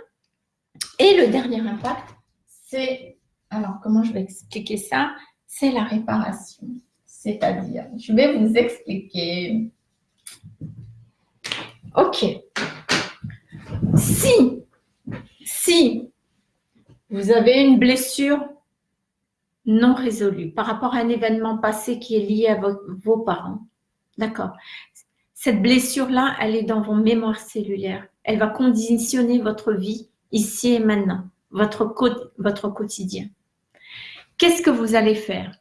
Et le dernier impact, c'est, alors comment je vais expliquer ça? C'est la réparation. C'est-à-dire, je vais vous expliquer. Ok. Si, si vous avez une blessure non résolue par rapport à un événement passé qui est lié à vos parents, d'accord Cette blessure-là, elle est dans vos mémoires cellulaires. Elle va conditionner votre vie ici et maintenant, votre, votre quotidien. Qu'est-ce que vous allez faire?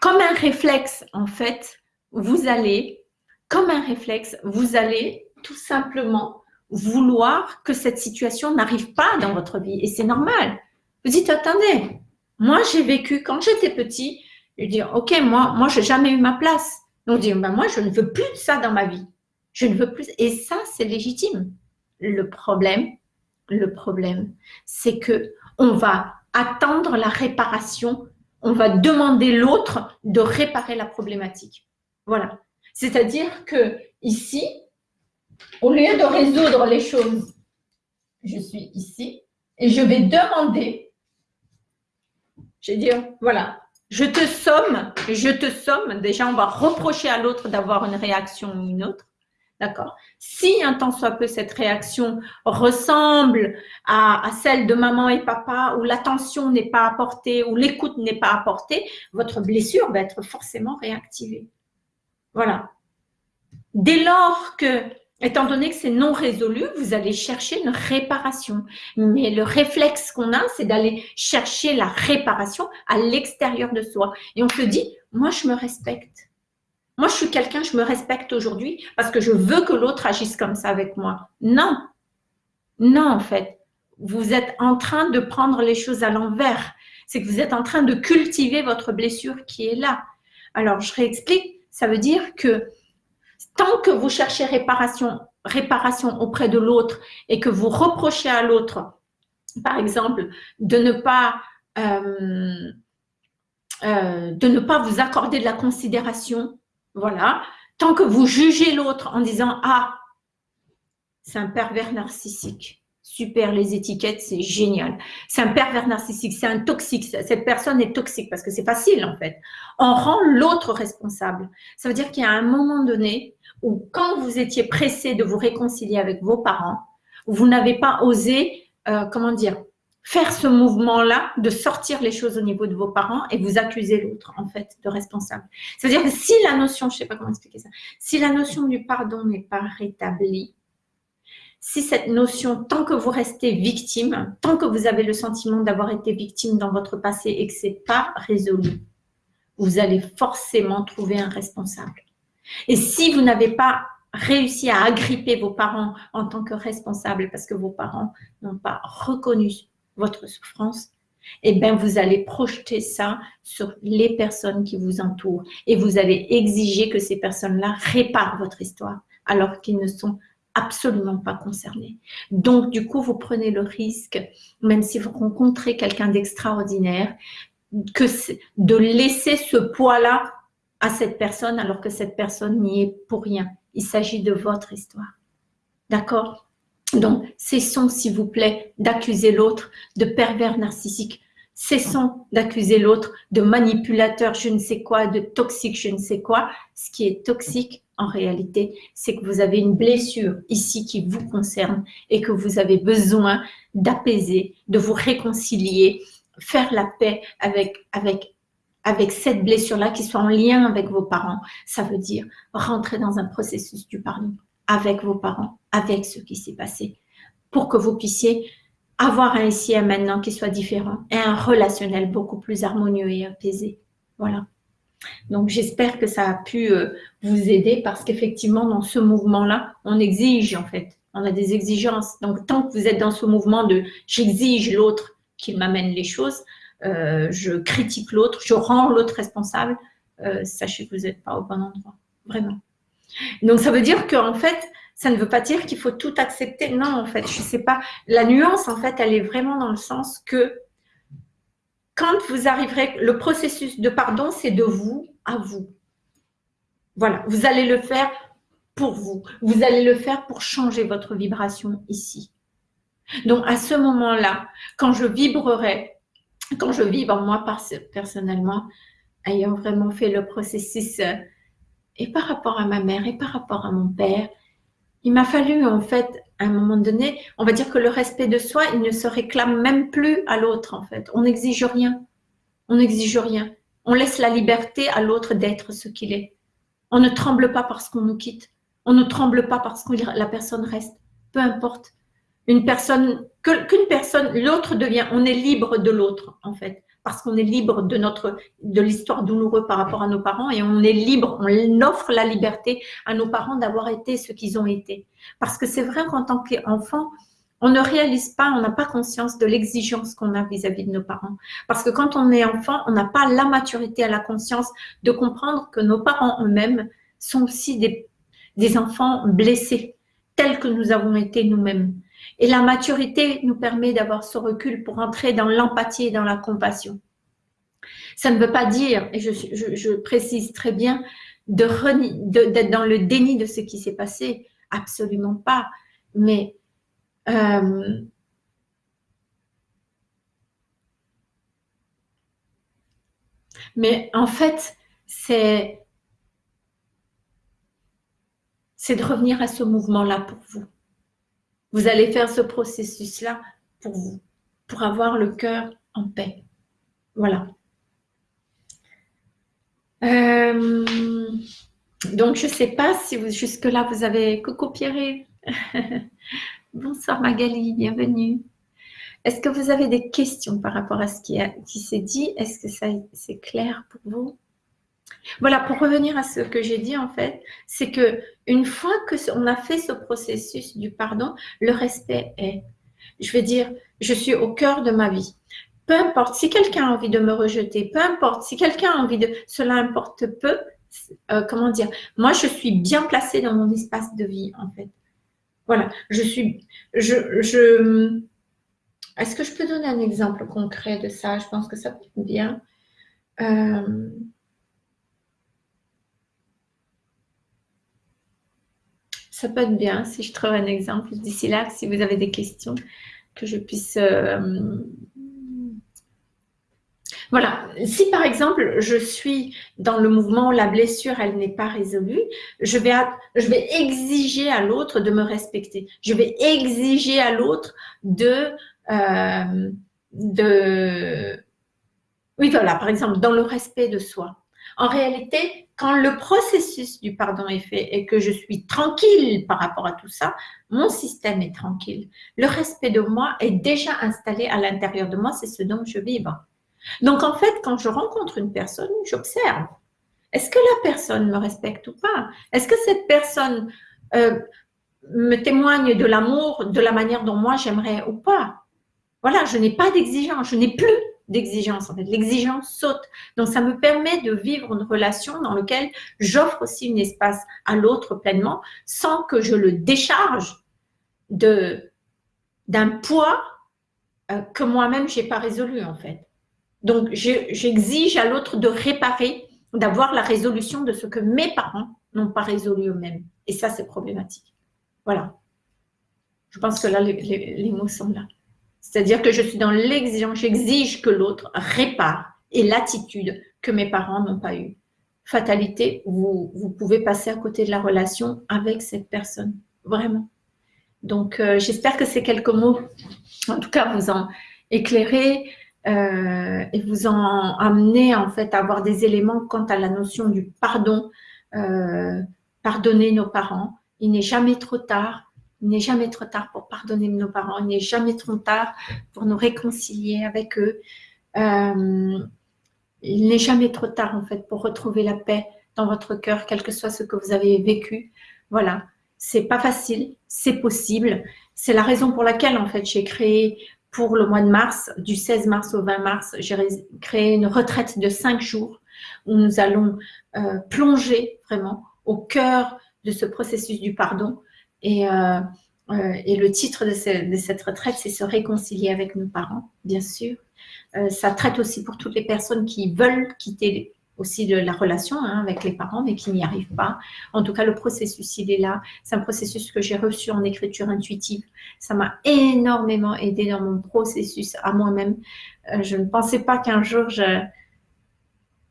Comme un réflexe, en fait, vous allez, comme un réflexe, vous allez tout simplement vouloir que cette situation n'arrive pas dans votre vie. Et c'est normal. Vous dites, attendez, moi j'ai vécu, quand j'étais petit, je dis, ok, moi, moi j'ai jamais eu ma place. Donc, dit, ben, moi je ne veux plus de ça dans ma vie. Je ne veux plus. Et ça, c'est légitime. Le problème, le problème, c'est que on va attendre la réparation, on va demander l'autre de réparer la problématique. Voilà. C'est-à-dire que ici, au lieu de résoudre les choses, je suis ici et je vais demander, je vais dire, voilà, je te somme, je te somme, déjà on va reprocher à l'autre d'avoir une réaction ou une autre, D'accord? Si un tant soit peu cette réaction ressemble à, celle de maman et papa, où l'attention n'est pas apportée, où l'écoute n'est pas apportée, votre blessure va être forcément réactivée. Voilà. Dès lors que, étant donné que c'est non résolu, vous allez chercher une réparation. Mais le réflexe qu'on a, c'est d'aller chercher la réparation à l'extérieur de soi. Et on se dit, moi je me respecte moi, je suis quelqu'un, je me respecte aujourd'hui parce que je veux que l'autre agisse comme ça avec moi. Non. Non, en fait. Vous êtes en train de prendre les choses à l'envers. C'est que vous êtes en train de cultiver votre blessure qui est là. Alors, je réexplique. Ça veut dire que tant que vous cherchez réparation, auprès de l'autre et que vous reprochez à l'autre, par exemple, de ne pas euh, euh, de ne pas vous accorder de la considération, voilà. Tant que vous jugez l'autre en disant « Ah, c'est un pervers narcissique ». Super, les étiquettes, c'est génial. C'est un pervers narcissique, c'est un toxique. Cette personne est toxique parce que c'est facile en fait. On rend l'autre responsable. Ça veut dire qu'il y a un moment donné où quand vous étiez pressé de vous réconcilier avec vos parents, vous n'avez pas osé, euh, comment dire, faire ce mouvement-là, de sortir les choses au niveau de vos parents et vous accuser l'autre, en fait, de responsable. C'est-à-dire que si la notion, je ne sais pas comment expliquer ça, si la notion du pardon n'est pas rétablie, si cette notion, tant que vous restez victime, tant que vous avez le sentiment d'avoir été victime dans votre passé et que ce n'est pas résolu, vous allez forcément trouver un responsable. Et si vous n'avez pas réussi à agripper vos parents en tant que responsable parce que vos parents n'ont pas reconnu votre souffrance, eh bien, vous allez projeter ça sur les personnes qui vous entourent et vous allez exiger que ces personnes-là réparent votre histoire alors qu'ils ne sont absolument pas concernés. Donc, du coup, vous prenez le risque, même si vous rencontrez quelqu'un d'extraordinaire, que de laisser ce poids-là à cette personne alors que cette personne n'y est pour rien. Il s'agit de votre histoire. D'accord? Donc, cessons, s'il vous plaît, d'accuser l'autre de pervers narcissique. Cessons d'accuser l'autre de manipulateur, je ne sais quoi, de toxique, je ne sais quoi. Ce qui est toxique, en réalité, c'est que vous avez une blessure ici qui vous concerne et que vous avez besoin d'apaiser, de vous réconcilier, faire la paix avec, avec, avec cette blessure-là qui soit en lien avec vos parents. Ça veut dire rentrer dans un processus du pardon avec vos parents, avec ce qui s'est passé, pour que vous puissiez avoir un ici et un maintenant qui soit différent et un relationnel beaucoup plus harmonieux et apaisé. Voilà. Donc, j'espère que ça a pu euh, vous aider parce qu'effectivement, dans ce mouvement-là, on exige en fait. On a des exigences. Donc, tant que vous êtes dans ce mouvement de « j'exige l'autre qu'il m'amène les choses euh, je critique l'autre, je rends l'autre responsable euh, sachez que vous n'êtes pas au bon endroit. Vraiment. Donc, ça veut dire qu'en fait, ça ne veut pas dire qu'il faut tout accepter. Non, en fait, je ne sais pas. La nuance, en fait, elle est vraiment dans le sens que quand vous arriverez, le processus de pardon, c'est de vous à vous. Voilà, vous allez le faire pour vous. Vous allez le faire pour changer votre vibration ici. Donc, à ce moment-là, quand je vibrerai, quand je vibre moi personnellement, ayant vraiment fait le processus euh, et par rapport à ma mère et par rapport à mon père, il m'a fallu en fait, à un moment donné, on va dire que le respect de soi, il ne se réclame même plus à l'autre en fait. On n'exige rien. On n'exige rien. On laisse la liberté à l'autre d'être ce qu'il est. On ne tremble pas parce qu'on nous quitte. On ne tremble pas parce que la personne reste. Peu importe. Une personne, qu'une personne, l'autre devient, on est libre de l'autre en fait parce qu'on est libre de notre de l'histoire douloureuse par rapport à nos parents et on est libre, on offre la liberté à nos parents d'avoir été ce qu'ils ont été. Parce que c'est vrai qu'en tant qu'enfant, on ne réalise pas, on n'a pas conscience de l'exigence qu'on a vis-à-vis de nos parents. Parce que quand on est enfant, on n'a pas la maturité à la conscience de comprendre que nos parents eux-mêmes sont aussi des, des enfants blessés, tels que nous avons été nous-mêmes. Et la maturité nous permet d'avoir ce recul pour entrer dans l'empathie et dans la compassion. Ça ne veut pas dire, et je, précise très bien, d'être dans le déni de ce qui s'est passé. Absolument pas. Mais euh, mais en fait, c'est c'est de revenir à ce mouvement-là pour vous. Vous allez faire ce processus-là pour vous, pour avoir le cœur en paix. Voilà. Euh, donc, je ne sais pas si jusque-là, vous avez... Coucou Pierre Bonsoir Magali, bienvenue. Est-ce que vous avez des questions par rapport à ce qui, qui s'est dit? Est-ce que c'est clair pour vous? Voilà, pour revenir à ce que j'ai dit en fait, c'est que une fois que on a fait ce processus du pardon, le respect est. Je veux dire, je suis au cœur de ma vie. Peu importe si quelqu'un a envie de me rejeter, peu importe si quelqu'un a envie de, cela importe peu. Euh, comment dire Moi, je suis bien placée dans mon espace de vie en fait. Voilà, je suis, est-ce que je peux donner un exemple concret de ça? Je pense que ça peut être bien. Euh, ça peut être bien si je trouve un exemple d'ici là, si vous avez des questions, que je puisse... Euh, voilà, si par exemple je suis dans le mouvement la blessure elle n'est pas résolue, je vais, je vais exiger à l'autre de me respecter. Je vais exiger à l'autre de euh, de... Oui, voilà, par exemple, dans le respect de soi. En réalité, quand le processus du pardon est fait et que je suis tranquille par rapport à tout ça, mon système est tranquille. Le respect de moi est déjà installé à l'intérieur de moi, c'est ce dont je vibre. Donc en fait, quand je rencontre une personne, j'observe. Est-ce que la personne me respecte ou pas? Est-ce que cette personne euh, me témoigne de l'amour de la manière dont moi j'aimerais ou pas? Voilà, je n'ai pas d'exigence, je n'ai plus d'exigence. En fait, l'exigence saute. Donc, ça me permet de vivre une relation dans laquelle j'offre aussi un espace à l'autre pleinement sans que je le décharge d'un poids euh, que moi-même je n'ai pas résolu en fait. Donc, j'exige à l'autre de réparer, d'avoir la résolution de ce que mes parents n'ont pas résolu eux-mêmes. Et ça, c'est problématique. Voilà. Je pense que là, les mots sont là. C'est-à-dire que je suis dans l'exigence, j'exige que l'autre répare et l'attitude que mes parents n'ont pas eue. Fatalité, vous, pouvez passer à côté de la relation avec cette personne, vraiment. Donc, euh, j'espère que ces quelques mots, en tout cas, vous en éclairez euh, et vous en amenez en fait à avoir des éléments quant à la notion du pardon, euh, pardonner nos parents. Il n'est jamais trop tard il n'est jamais trop tard pour pardonner nos parents. Il n'est jamais trop tard pour nous réconcilier avec eux. Euh, il n'est jamais trop tard, en fait, pour retrouver la paix dans votre cœur, quel que soit ce que vous avez vécu. Voilà. C'est pas facile, c'est possible. C'est la raison pour laquelle, en fait, j'ai créé pour le mois de mars, du 16 mars au 20 mars, j'ai créé une retraite de cinq jours où nous allons euh, plonger vraiment au cœur de ce processus du pardon et, euh, euh, et le titre de, cette retraite, c'est se réconcilier avec nos parents, bien sûr. Euh, ça traite aussi pour toutes les personnes qui veulent quitter aussi la relation hein, avec les parents, mais qui n'y arrivent pas. En tout cas, le processus, il est là. C'est un processus que j'ai reçu en écriture intuitive. Ça m'a énormément aidé dans mon processus à moi-même. je ne pensais pas qu'un jour,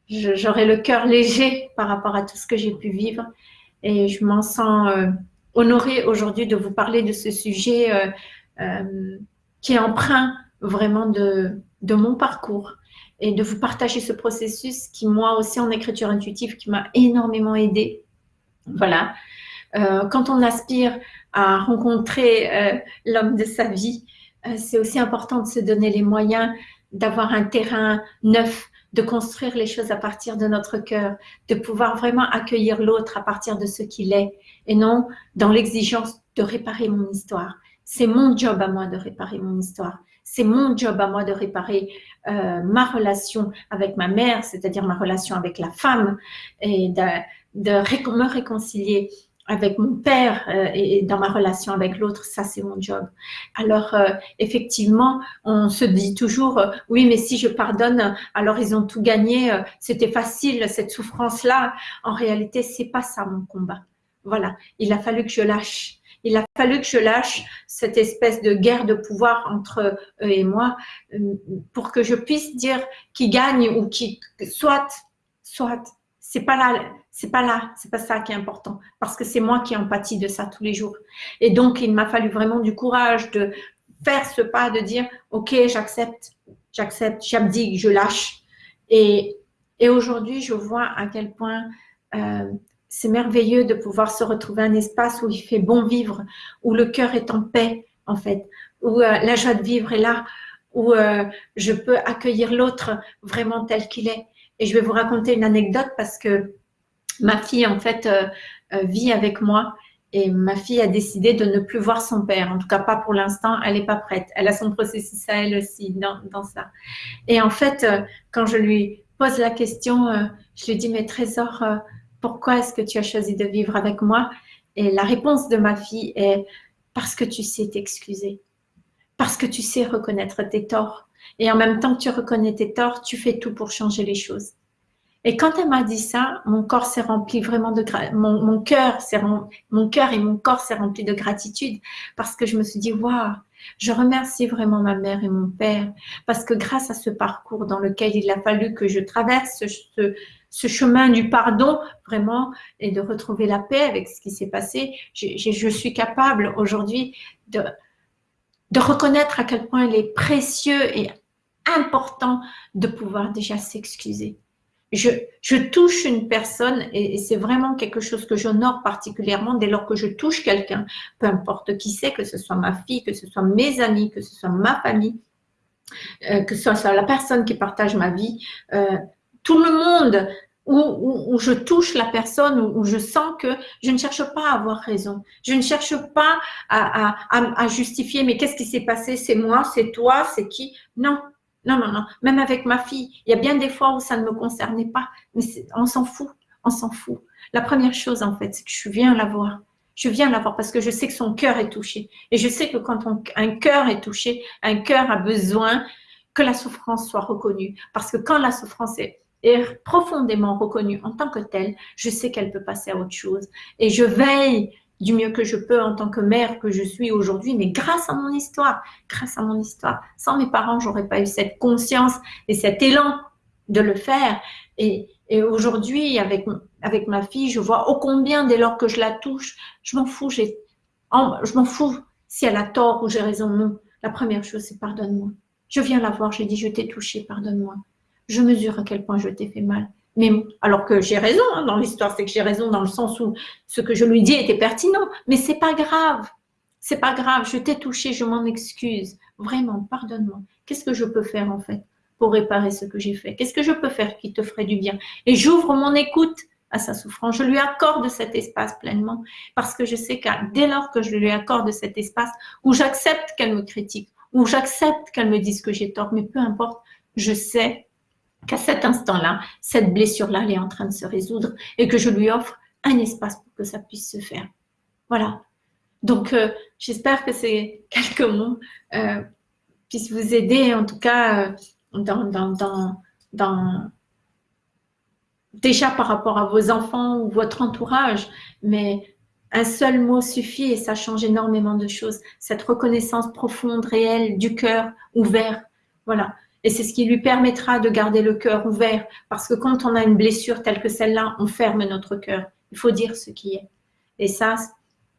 j'aurais le cœur léger par rapport à tout ce que j'ai pu vivre. Et je m'en sens honorée aujourd'hui de vous parler de ce sujet euh, euh, qui est emprunt vraiment de, de mon parcours et de vous partager ce processus qui, moi aussi, en écriture intuitive, qui m'a énormément aidé. Voilà. Euh, quand on aspire à rencontrer l'homme de sa vie, c'est aussi important de se donner les moyens d'avoir un terrain neuf, de construire les choses à partir de notre cœur, de pouvoir vraiment accueillir l'autre à partir de ce qu'il est et non dans l'exigence de réparer mon histoire. C'est mon job à moi de réparer mon histoire. C'est mon job à moi de réparer euh, ma relation avec ma mère, c'est-à-dire ma relation avec la femme et de, de me réconcilier avec mon père euh, et dans ma relation avec l'autre, ça c'est mon job. Alors euh, effectivement, on se dit toujours, euh, oui mais si je pardonne, alors ils ont tout gagné, c'était facile cette souffrance-là. En réalité, c'est pas ça mon combat. Voilà, il a fallu que je lâche. Il a fallu que je lâche cette espèce de guerre de pouvoir entre eux et moi pour que je puisse dire qui gagne ou qui soit, soit c'est pas là, c'est pas là, c'est pas ça qui est important, parce que c'est moi qui empathie de ça tous les jours. Et donc, il m'a fallu vraiment du courage de faire ce pas, de dire, ok, j'accepte, j'accepte, j'abdique, je lâche. Et, et aujourd'hui, je vois à quel point euh, c'est merveilleux de pouvoir se retrouver un espace où il fait bon vivre, où le cœur est en paix, en fait, où euh, la joie de vivre est là, où euh, je peux accueillir l'autre vraiment tel qu'il est. Et je vais vous raconter une anecdote parce que ma fille, en fait, euh, euh, vit avec moi et ma fille a décidé de ne plus voir son père. En tout cas, pas pour l'instant. Elle n'est pas prête. Elle a son processus à elle aussi dans, dans ça. Et en fait, euh, quand je lui pose la question, je lui dis, mais Trésor, pourquoi est-ce que tu as choisi de vivre avec moi? Et la réponse de ma fille est, parce que tu sais t'excuser. Parce que tu sais reconnaître tes torts. Et en même temps tu reconnais tes torts, tu fais tout pour changer les choses. Et quand elle m'a dit ça, mon corps s'est rempli vraiment de mon, mon cœur, mon cœur et mon corps s'est rempli de gratitude parce que je me suis dit waouh, je remercie vraiment ma mère et mon père parce que grâce à ce parcours dans lequel il a fallu que je traverse ce, chemin du pardon vraiment et de retrouver la paix avec ce qui s'est passé, je, je, suis capable aujourd'hui de de reconnaître à quel point il est précieux et important de pouvoir déjà s'excuser je, touche une personne et, c'est vraiment quelque chose que j'honore particulièrement dès lors que je touche quelqu'un, peu importe qui c'est, que ce soit ma fille, que ce soit mes amis, que ce soit ma famille, euh, que ce soit la personne qui partage ma vie, euh, tout le monde où, je touche la personne, où, je sens que je ne cherche pas à avoir raison. Je ne cherche pas à, à justifier, mais qu'est-ce qui s'est passé? C'est moi, c'est toi, c'est qui? Non, non, non, non. Même avec ma fille, il y a bien des fois où ça ne me concernait pas. Mais on s'en fout. On s'en fout. La première chose, en fait, c'est que je viens la voir. Je viens la voir parce que je sais que son cœur est touché. Et je sais que quand un cœur est touché, un cœur a besoin que la souffrance soit reconnue. Parce que quand la souffrance est, est profondément reconnue en tant que telle, je sais qu'elle peut passer à autre chose. Et je veille du mieux que je peux en tant que mère que je suis aujourd'hui, mais grâce à mon histoire, grâce à mon histoire. Sans mes parents, j'aurais pas eu cette conscience et cet élan de le faire. Et, aujourd'hui, avec, avec ma fille, je vois ô combien dès lors que je la touche, je m'en fous, je m'en fous si elle a tort ou j'ai raison. Non, la première chose, c'est pardonne-moi. Je viens la voir, je dis, je t'ai touché, pardonne-moi. Je mesure à quel point je t'ai fait mal. Mais alors que j'ai raison hein, dans l'histoire, c'est que j'ai raison dans le sens où ce que je lui dis était pertinent. Mais c'est pas grave, c'est pas grave. Je t'ai touché, je m'en excuse. Vraiment, pardonne-moi. Qu'est-ce que je peux faire en fait pour réparer ce que j'ai fait? Qu'est-ce que je peux faire qui te ferait du bien? Et j'ouvre mon écoute à sa souffrance. Je lui accorde cet espace pleinement parce que je sais que dès lors que je lui accorde cet espace où j'accepte qu'elle me critique, où j'accepte qu'elle me dise que j'ai tort, mais peu importe, je sais qu'à cet instant-là, cette blessure-là, elle est en train de se résoudre et que je lui offre un espace pour que ça puisse se faire. Voilà. Donc, euh, j'espère que ces quelques mots euh, puissent vous aider, en tout cas, euh, déjà par rapport à vos enfants ou votre entourage, mais un seul mot suffit et ça change énormément de choses. Cette reconnaissance profonde, réelle, du cœur ouvert. Voilà. Et c'est ce qui lui permettra de garder le cœur ouvert. Parce que quand on a une blessure telle que celle-là, on ferme notre cœur. Il faut dire ce qui est. Et ça,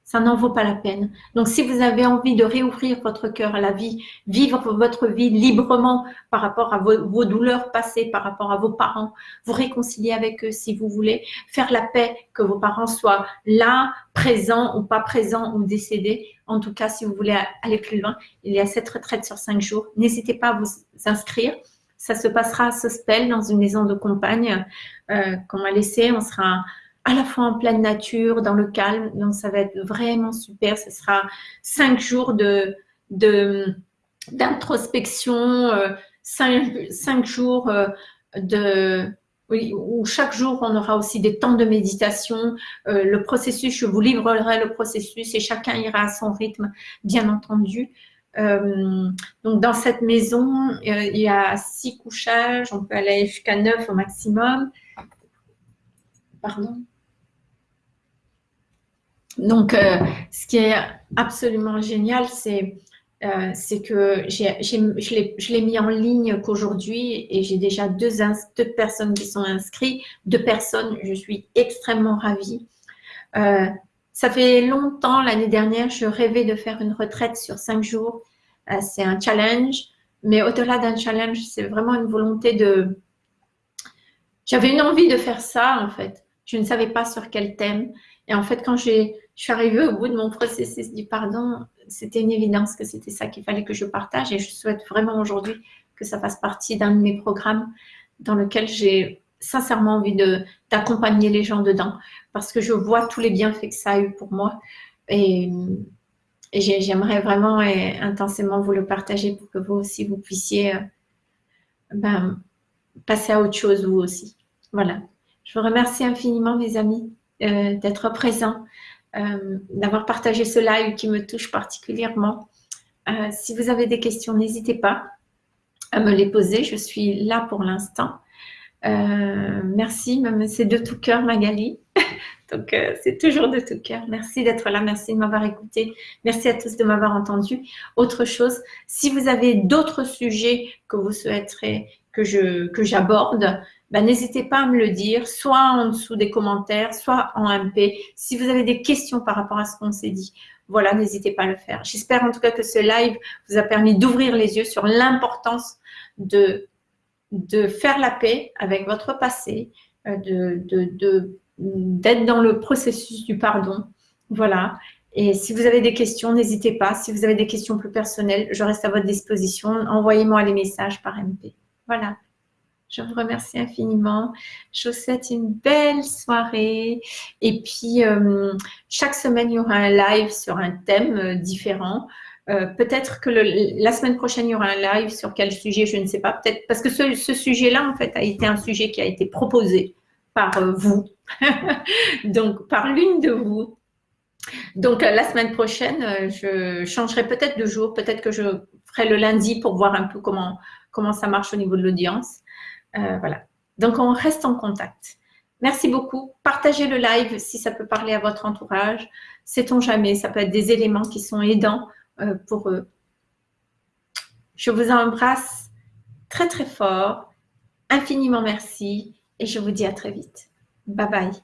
ça n'en vaut pas la peine. Donc, si vous avez envie de réouvrir votre cœur à la vie, vivre votre vie librement par rapport à vos, douleurs passées, par rapport à vos parents, vous réconcilier avec eux si vous voulez, faire la paix, que vos parents soient là, présents ou pas présents ou décédés. En tout cas, si vous voulez aller plus loin, il y a cette retraite sur cinq jours. N'hésitez pas à vous inscrire. Ça se passera à Sospel, dans une maison de compagne euh, qu'on m'a laissée. On sera à la fois en pleine nature, dans le calme. Donc, ça va être vraiment super. Ce sera cinq jours de d'introspection, euh, cinq, jours euh, de où chaque jour on aura aussi des temps de méditation. Euh, le processus, je vous livrerai le processus et chacun ira à son rythme, bien entendu. donc dans cette maison, il y a six couchages, on peut aller jusqu'à neuf au maximum. Pardon. Donc, euh, ce qui est absolument génial, c'est euh, que je l'ai mis en ligne qu'aujourd'hui et j'ai déjà deux, personnes qui sont inscrites, deux personnes, je suis extrêmement ravie. Euh, ça fait longtemps, l'année dernière, je rêvais de faire une retraite sur cinq jours. C'est un challenge, mais au-delà d'un challenge, c'est vraiment une volonté de... J'avais une envie de faire ça, en fait. Je ne savais pas sur quel thème. Et en fait, quand je suis arrivée au bout de mon processus du pardon, c'était une évidence que c'était ça qu'il fallait que je partage et je souhaite vraiment aujourd'hui que ça fasse partie d'un de mes programmes dans lequel j'ai sincèrement envie d'accompagner les gens dedans parce que je vois tous les bienfaits que ça a eu pour moi et, j'aimerais vraiment et intensément vous le partager pour que vous aussi vous puissiez euh, ben, passer à autre chose vous aussi. Voilà. Je vous remercie infiniment mes amis euh, d'être présents euh, d'avoir partagé ce live qui me touche particulièrement. Euh, si vous avez des questions, n'hésitez pas à me les poser. Je suis là pour l'instant. Euh, merci, c'est de tout cœur Magali. Donc, c'est toujours de tout cœur. Merci d'être là. Merci de m'avoir écouté. Merci à tous de m'avoir entendu. Autre chose, si vous avez d'autres sujets que vous souhaiterez que j'aborde, que bah, n'hésitez pas à me le dire, soit en dessous des commentaires, soit en MP. Si vous avez des questions par rapport à ce qu'on s'est dit, voilà, n'hésitez pas à le faire. J'espère en tout cas que ce live vous a permis d'ouvrir les yeux sur l'importance de, de faire la paix avec votre passé, euh, de, d'être dans le processus du pardon. Voilà. Et si vous avez des questions, n'hésitez pas. Si vous avez des questions plus personnelles, je reste à votre disposition. Envoyez-moi les messages par MP. Voilà. Je vous remercie infiniment. Je vous souhaite une belle soirée. Et puis, euh, chaque semaine, il y aura un live sur un thème euh, différent. Euh, peut-être que la semaine prochaine, il y aura un live sur quel sujet, je ne sais pas. Peut-être parce que ce, sujet-là, en fait, a été un sujet qui a été proposé par vous, donc par l'une de vous. Donc, la semaine prochaine, je changerai peut-être de jour. Peut-être que je ferai le lundi pour voir un peu comment, comment ça marche au niveau de l'audience. Euh, voilà. Donc, on reste en contact. Merci beaucoup. Partagez le live si ça peut parler à votre entourage. Sait-on jamais, ça peut être des éléments qui sont aidants euh, pour eux. Je vous embrasse très très fort. Infiniment merci et je vous dis à très vite. Bye bye.